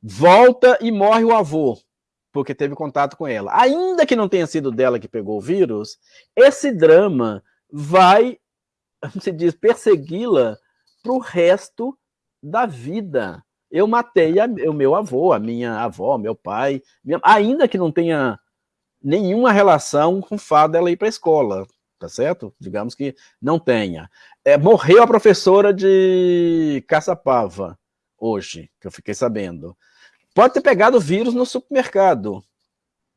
volta e morre o avô, porque teve contato com ela. Ainda que não tenha sido dela que pegou o vírus, esse drama vai, se diz, persegui-la para o resto da vida eu matei a, o meu avô, a minha avó, meu pai, minha, ainda que não tenha nenhuma relação com o fato dela ir para a escola, tá certo? Digamos que não tenha. É, morreu a professora de Caçapava, hoje, que eu fiquei sabendo. Pode ter pegado vírus no supermercado,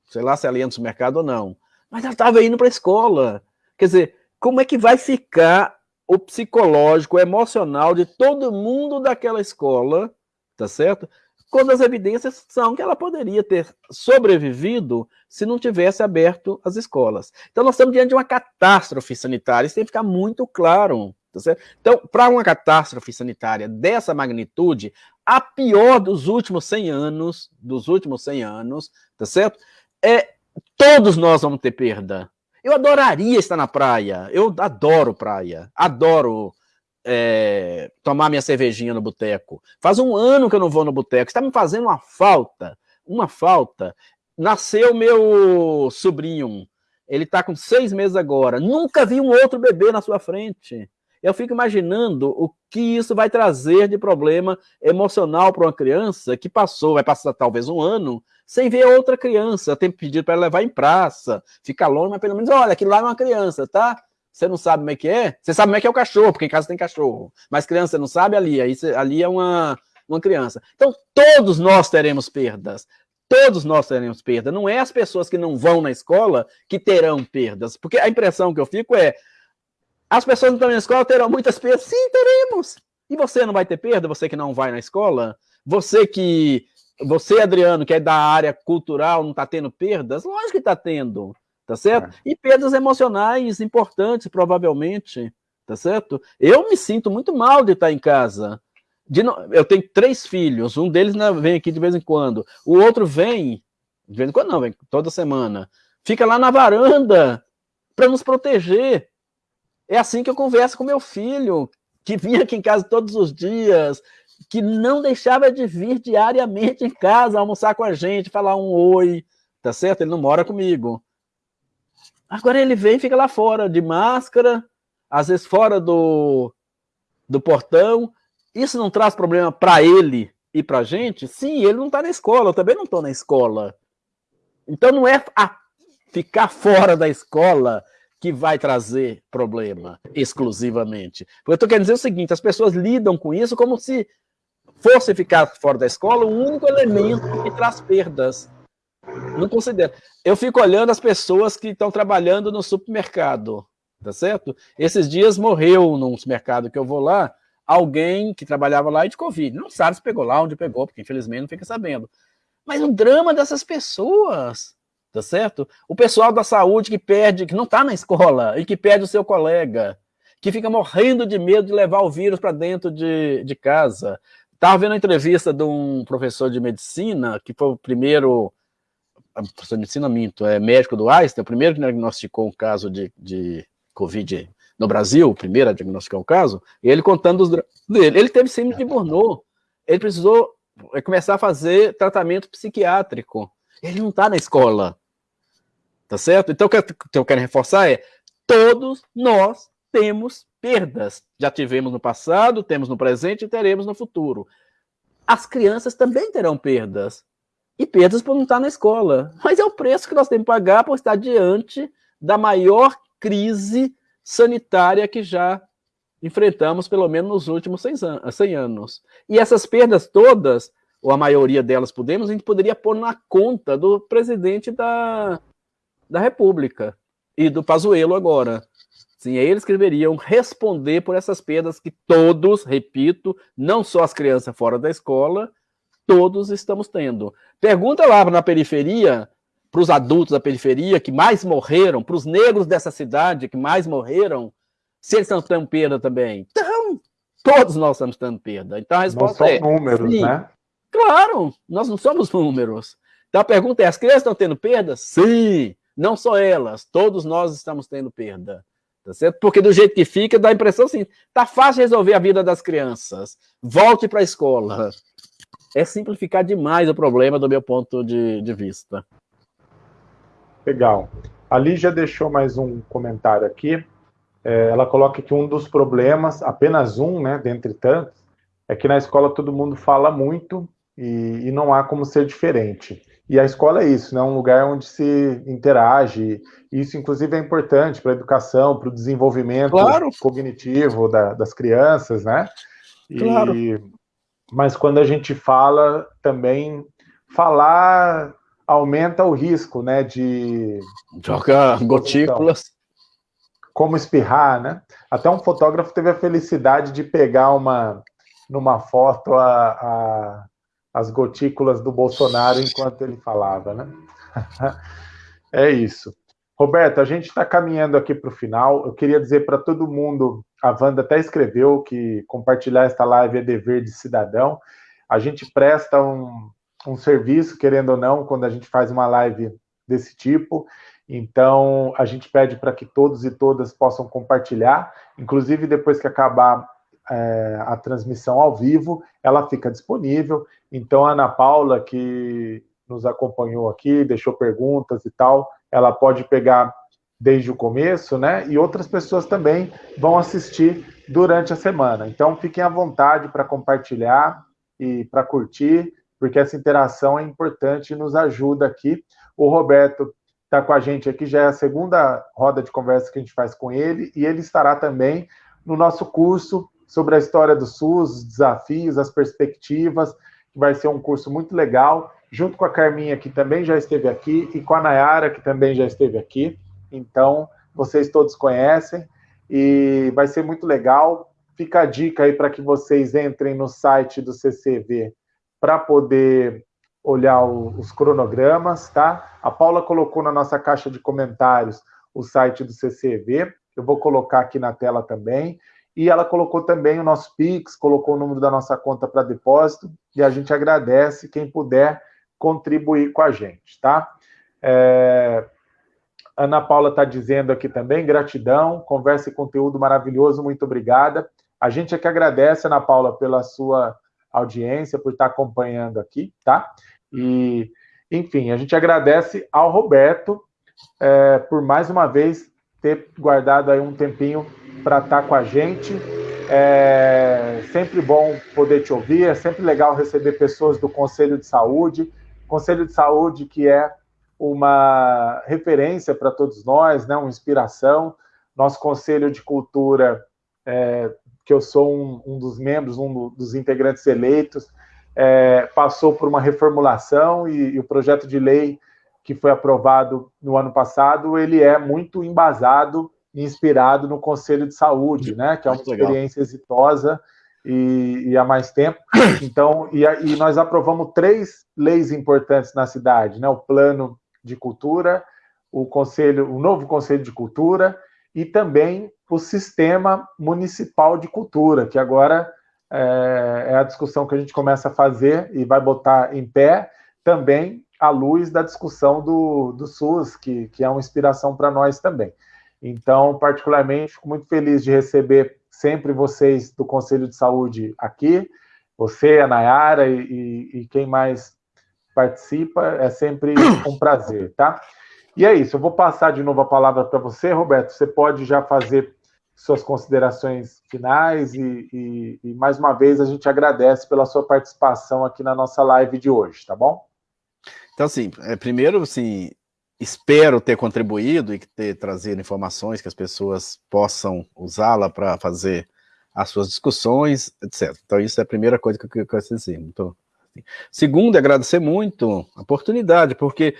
sei lá se ela ia no supermercado ou não, mas ela estava indo para a escola. Quer dizer, como é que vai ficar o psicológico, o emocional de todo mundo daquela escola tá certo? Quando as evidências são que ela poderia ter sobrevivido se não tivesse aberto as escolas. Então, nós estamos diante de uma catástrofe sanitária, isso tem que ficar muito claro. Tá? Então, para uma catástrofe sanitária dessa magnitude, a pior dos últimos 100 anos, dos últimos 100 anos, tá certo? É, todos nós vamos ter perda. Eu adoraria estar na praia, eu adoro praia, adoro é, tomar minha cervejinha no boteco. Faz um ano que eu não vou no boteco. Está me fazendo uma falta, uma falta. Nasceu meu sobrinho, ele está com seis meses agora. Nunca vi um outro bebê na sua frente. Eu fico imaginando o que isso vai trazer de problema emocional para uma criança que passou, vai passar talvez um ano, sem ver outra criança. Tem pedido para levar em praça, ficar longe, mas pelo menos, olha, aquilo lá é uma criança, tá? Você não sabe como é que é? Você sabe como é que é o cachorro, porque em casa tem cachorro. Mas criança não sabe ali, aí você, ali é uma, uma criança. Então, todos nós teremos perdas. Todos nós teremos perda. Não é as pessoas que não vão na escola que terão perdas. Porque a impressão que eu fico é: as pessoas que estão na escola terão muitas perdas. Sim, teremos. E você não vai ter perda? Você que não vai na escola? Você que. Você, Adriano, que é da área cultural, não está tendo perdas? Lógico que está tendo tá certo? É. E perdas emocionais importantes, provavelmente, tá certo? Eu me sinto muito mal de estar em casa. De no... Eu tenho três filhos, um deles vem aqui de vez em quando, o outro vem, de vez em quando não, vem toda semana, fica lá na varanda para nos proteger. É assim que eu converso com meu filho, que vinha aqui em casa todos os dias, que não deixava de vir diariamente em casa, almoçar com a gente, falar um oi, tá certo? Ele não mora comigo. Agora ele vem e fica lá fora, de máscara, às vezes fora do, do portão. Isso não traz problema para ele e para a gente? Sim, ele não está na escola, eu também não estou na escola. Então não é ficar fora da escola que vai trazer problema exclusivamente. Porque eu estou querendo dizer o seguinte: as pessoas lidam com isso como se fosse ficar fora da escola o único elemento que traz perdas. Não considero. Eu fico olhando as pessoas que estão trabalhando no supermercado, tá certo? Esses dias morreu num supermercado que eu vou lá, alguém que trabalhava lá e de Covid. Não sabe se pegou lá, onde pegou, porque infelizmente não fica sabendo. Mas o drama dessas pessoas, tá certo? O pessoal da saúde que perde, que não está na escola e que perde o seu colega. que fica morrendo de medo de levar o vírus para dentro de, de casa. Estava vendo a entrevista de um professor de medicina, que foi o primeiro, professor de medicina minto, é médico do Einstein, o primeiro que diagnosticou um caso de, de Covid no Brasil, o primeiro a diagnosticar um caso, ele contando os dele. Ele teve síndrome de Burnout, ele precisou é, começar a fazer tratamento psiquiátrico. Ele não está na escola. Tá certo? Então, o que eu quero reforçar é: todos nós temos perdas. Já tivemos no passado, temos no presente e teremos no futuro. As crianças também terão perdas. E perdas por não estar na escola. Mas é o preço que nós temos que pagar por estar diante da maior crise sanitária que já enfrentamos, pelo menos nos últimos 100 anos. E essas perdas todas, ou a maioria delas podemos, a gente poderia pôr na conta do presidente da, da República e do Pazuello agora. Sim, eles que deveriam responder por essas perdas que todos, repito, não só as crianças fora da escola, todos estamos tendo. Pergunta lá na periferia, para os adultos da periferia que mais morreram, para os negros dessa cidade que mais morreram, se eles estão tendo perda também. Então, todos nós estamos tendo perda. Então a resposta não é. números, sim. né? Claro, nós não somos números. Então a pergunta é: as crianças estão tendo perda? Sim, não só elas, todos nós estamos tendo perda. Tá certo? Porque do jeito que fica, dá a impressão assim: tá fácil resolver a vida das crianças. Volte para a escola. É simplificar demais o problema do meu ponto de, de vista. Legal. A Lígia deixou mais um comentário aqui. É, ela coloca que um dos problemas, apenas um, né, dentre tantos, é que na escola todo mundo fala muito e, e, não há como ser diferente. E a escola é isso, né? Um lugar onde se interage. Isso, inclusive, é importante para a educação, para o desenvolvimento claro. cognitivo da, das crianças, né? E, claro. Mas quando a gente fala, também falar aumenta o risco, né? De jogar gotículas. Como espirrar, né? Até um fotógrafo teve a felicidade de pegar uma numa foto a, a as gotículas do Bolsonaro enquanto ele falava, né? é isso. Roberto, a gente está caminhando aqui para o final. Eu queria dizer para todo mundo, a Wanda até escreveu que compartilhar esta live é dever de cidadão. A gente presta um, um serviço, querendo ou não, quando a gente faz uma live desse tipo. Então, a gente pede para que todos e todas possam compartilhar, inclusive depois que acabar é, a transmissão ao vivo, ela fica disponível. Então, a Ana Paula, que nos acompanhou aqui, deixou perguntas e tal, ela pode pegar desde o começo, né? E outras pessoas também vão assistir durante a semana. Então, fiquem à vontade para compartilhar e para curtir, porque essa interação é importante e nos ajuda aqui. O Roberto está com a gente aqui, já é a segunda roda de conversa que a gente faz com ele, e ele estará também no nosso curso sobre a história do SUS, os desafios, as perspectivas, que vai ser um curso muito legal, junto com a Carminha, que também já esteve aqui, e com a Nayara, que também já esteve aqui. Então, vocês todos conhecem, e vai ser muito legal. Fica a dica aí para que vocês entrem no site do CCV para poder olhar o, os cronogramas, tá? A Paula colocou na nossa caixa de comentários o site do CCV, eu vou colocar aqui na tela também. E ela colocou também o nosso Pix, colocou o número da nossa conta para depósito, e a gente agradece quem puder contribuir com a gente, tá? É... Ana Paula está dizendo aqui também, gratidão, conversa e conteúdo maravilhoso, muito obrigada. A gente é que agradece, Ana Paula, pela sua audiência, por estar acompanhando aqui, tá? E, enfim, a gente agradece ao Roberto é, por mais uma vez ter guardado aí um tempinho para estar tá com a gente. É sempre bom poder te ouvir, é sempre legal receber pessoas do Conselho de Saúde. Conselho de Saúde que é uma referência para todos nós, né, uma inspiração. Nosso Conselho de Cultura, é, que eu sou um, um, dos membros, um dos integrantes eleitos, é, passou por uma reformulação e, e o projeto de lei que foi aprovado no ano passado, ele é muito embasado inspirado no Conselho de Saúde, né? Que é uma experiência exitosa e, e, há mais tempo. Então, e, e, nós aprovamos três leis importantes na cidade, né? O Plano de Cultura, o Conselho, o novo Conselho de Cultura e também o Sistema Municipal de Cultura, que agora é, é a discussão que a gente começa a fazer e vai botar em pé também à luz da discussão do, do SUS, que, que é uma inspiração para nós também. Então, particularmente, fico muito feliz de receber sempre vocês do Conselho de Saúde aqui, você, a Nayara e, e, quem mais participa, é sempre um prazer, tá? E é isso, eu vou passar de novo a palavra para você, Roberto. Você pode já fazer suas considerações finais e, e, e, mais uma vez a gente agradece pela sua participação aqui na nossa live de hoje, tá bom? Então, assim, é, primeiro, assim, espero ter contribuído e ter trazido informações que as pessoas possam usá-la para fazer as suas discussões, etc. Então, isso é a primeira coisa que eu quero dizer. Então, assim. Segundo, é agradecer muito a oportunidade, porque,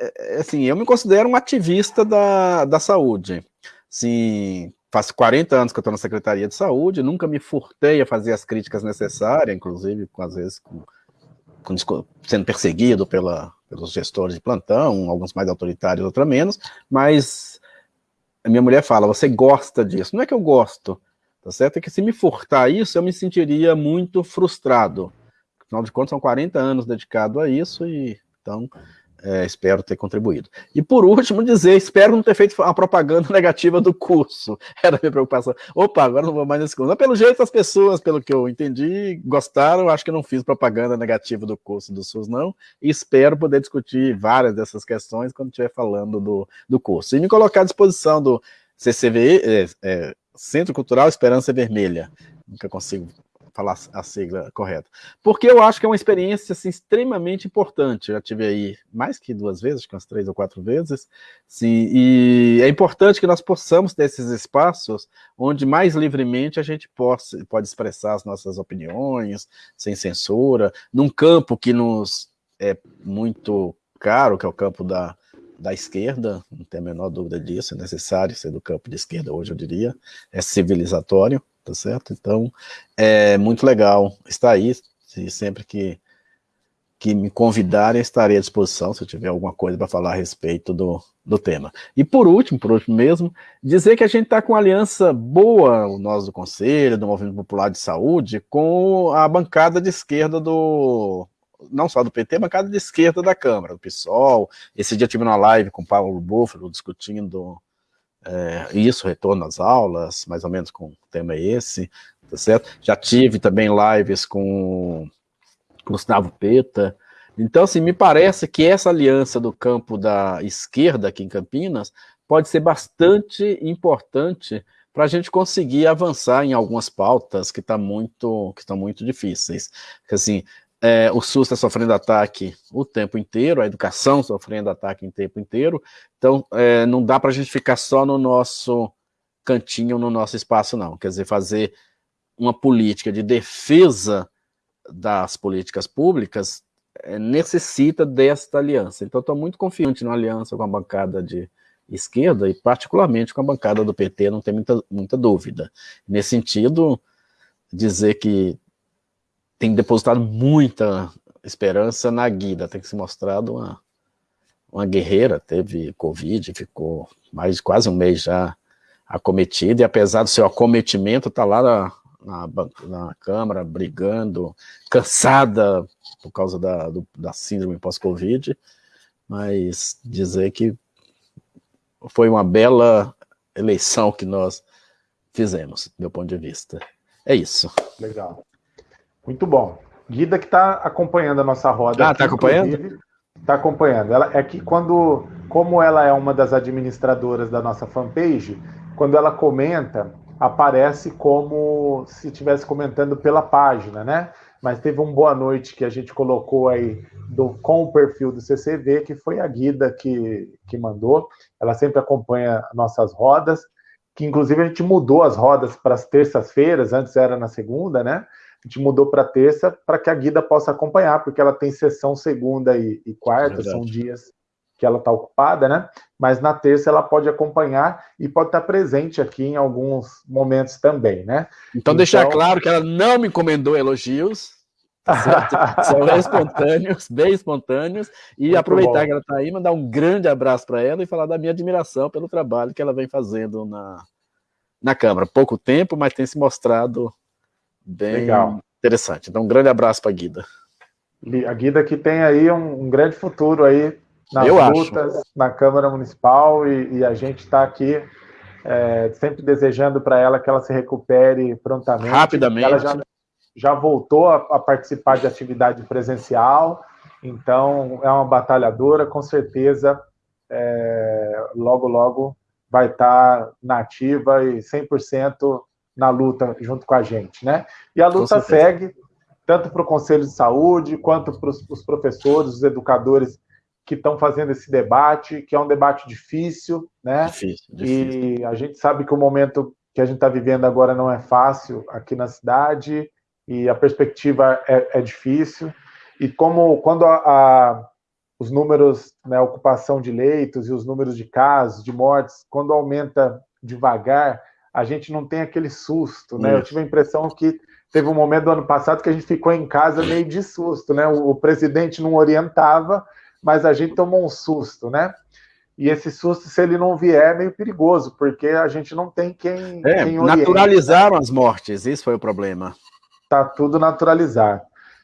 é, é, assim, eu me considero um ativista da, da saúde. Assim, faz 40 anos que eu estou na Secretaria de Saúde, nunca me furtei a fazer as críticas necessárias, inclusive, às vezes, com, com, sendo perseguido pela, pelos gestores de plantão, alguns mais autoritários, outros menos, mas a minha mulher fala, você gosta disso. Não é que eu gosto, tá certo? É que se me furtar isso, eu me sentiria muito frustrado. Afinal de contas, são 40 anos dedicado a isso, e então é, espero ter contribuído. E por último, dizer, espero não ter feito a propaganda negativa do curso. Era a minha preocupação. Opa, agora não vou mais nesse curso. Mas pelo jeito, as pessoas, pelo que eu entendi, gostaram. Acho que não fiz propaganda negativa do curso do SUS, não. E espero poder discutir várias dessas questões quando estiver falando do, do curso. E me colocar à disposição do CCVE, é, é, Centro Cultural Esperança Vermelha. Nunca consigo falar a sigla correta. Porque eu acho que é uma experiência assim, extremamente importante. Eu já tive aí mais que duas vezes, acho que umas três ou quatro vezes. Sim, e é importante que nós possamos ter esses espaços onde mais livremente a gente possa, pode expressar as nossas opiniões, sem censura, num campo que nos é muito caro, que é o campo da, da esquerda, não tem a menor dúvida disso, é necessário ser do campo de esquerda hoje, eu diria, é civilizatório, tá certo? Então, é muito legal estar aí, e sempre que, que me convidarem, estarei à disposição, se eu tiver alguma coisa para falar a respeito do, do tema. E por último, por último mesmo, dizer que a gente está com uma aliança boa, nós do Conselho, do Movimento Popular de Saúde, com a bancada de esquerda do, não só do PT, bancada de esquerda da Câmara, do PSOL. Esse dia tive uma live com o Paulo Búfalo discutindo é, isso, retorno às aulas, mais ou menos com o tema esse, tá certo? Já tive também lives com Gustavo Peta. Então, assim, me parece que essa aliança do campo da esquerda aqui em Campinas pode ser bastante importante para a gente conseguir avançar em algumas pautas que, tá muito, que estão muito difíceis. Assim, é, o SUS está sofrendo ataque o tempo inteiro, a educação sofrendo ataque o tempo inteiro, então é, não dá para a gente ficar só no nosso cantinho, no nosso espaço, não. Quer dizer, fazer uma política de defesa das políticas públicas é, necessita desta aliança. Então, estou muito confiante na aliança com a bancada de esquerda e particularmente com a bancada do PT, não tem muita, muita dúvida. Nesse sentido, dizer que tem depositado muita esperança na Guida, tem que se mostrado uma, uma guerreira, teve Covid, ficou mais quase um mês já acometida, e apesar do seu acometimento, está lá na, na, na, Câmara, brigando, cansada por causa da, do, da síndrome pós-Covid, mas dizer que foi uma bela eleição que nós fizemos, do meu ponto de vista. É isso. Legal. Muito bom. Guida que está acompanhando a nossa roda. Ah, está acompanhando? Está acompanhando. Ela, é que quando, como ela é uma das administradoras da nossa fanpage, quando ela comenta, aparece como se estivesse comentando pela página, né? Mas teve um boa noite que a gente colocou aí do, com o perfil do CCV, que foi a Guida que, que mandou. Ela sempre acompanha nossas rodas, que inclusive a gente mudou as rodas para as terças-feiras, antes era na segunda, né? A gente mudou para terça para que a Guida possa acompanhar, porque ela tem sessão segunda e, e quarta, é são dias que ela está ocupada, né? Mas na terça ela pode acompanhar e pode estar presente aqui em alguns momentos também, né? Então, então deixar claro que ela não me encomendou elogios, Tá São espontâneos, bem espontâneos. E Muito aproveitar bom. que ela está aí, mandar um grande abraço para ela e falar da minha admiração pelo trabalho que ela vem fazendo na, na Câmara. Pouco tempo, mas tem se mostrado bem Legal. interessante. Então, um grande abraço para a Guida. A Guida que tem aí um, um grande futuro aí nas Eu lutas acho. na Câmara Municipal e, e a gente está aqui é, sempre desejando para ela que ela se recupere prontamente. Rapidamente. Ela já, já voltou a, a, participar de atividade presencial, então é uma batalhadora, com certeza é, logo, logo vai estar tá nativa e 100% na luta junto com a gente, né? E a luta segue, tanto para o Conselho de Saúde, quanto para os professores, os educadores que estão fazendo esse debate, que é um debate difícil, né? Difícil, difícil. E a gente sabe que o momento que a gente está vivendo agora não é fácil aqui na cidade e a perspectiva é, é difícil. E como quando a, a, os números, né, ocupação de leitos e os números de casos, de mortes, quando aumenta devagar, a gente não tem aquele susto, né? Eu tive a impressão que teve um momento do ano passado que a gente ficou em casa meio de susto, né? O, o presidente não orientava, mas a gente tomou um susto, né? E esse susto, se ele não vier, é meio perigoso, porque a gente não tem quem. É, quem naturalizaram as mortes, isso foi o problema. Tá tudo naturalizado.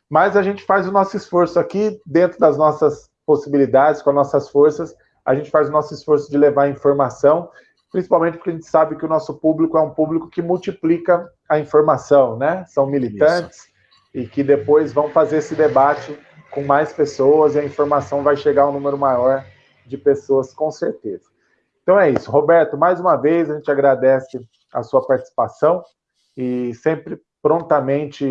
Mas a gente faz o nosso esforço aqui, dentro das nossas possibilidades, com as nossas forças, a gente faz o nosso esforço de levar informação, principalmente porque a gente sabe que o nosso público é um público que multiplica a informação, né? São militantes isso. e que depois vão fazer esse debate com mais pessoas e a informação vai chegar a um número maior de pessoas, com certeza. Então é isso. Roberto, mais uma vez, a gente agradece a sua participação e sempre prontamente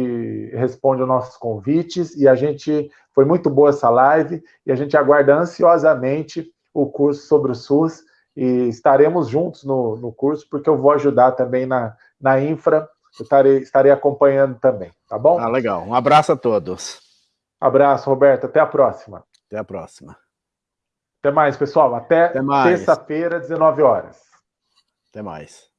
responde aos nossos convites e a gente foi muito boa essa live e a gente aguarda ansiosamente o curso sobre o SUS e estaremos juntos no, no curso porque eu vou ajudar também na, na infra, eu estarei, estarei acompanhando também, tá bom? Ah, legal. Um abraço a todos. Abraço, Roberto. Até a próxima. Até a próxima. Até mais, pessoal. Até, Até terça-feira, 19 horas. Até mais.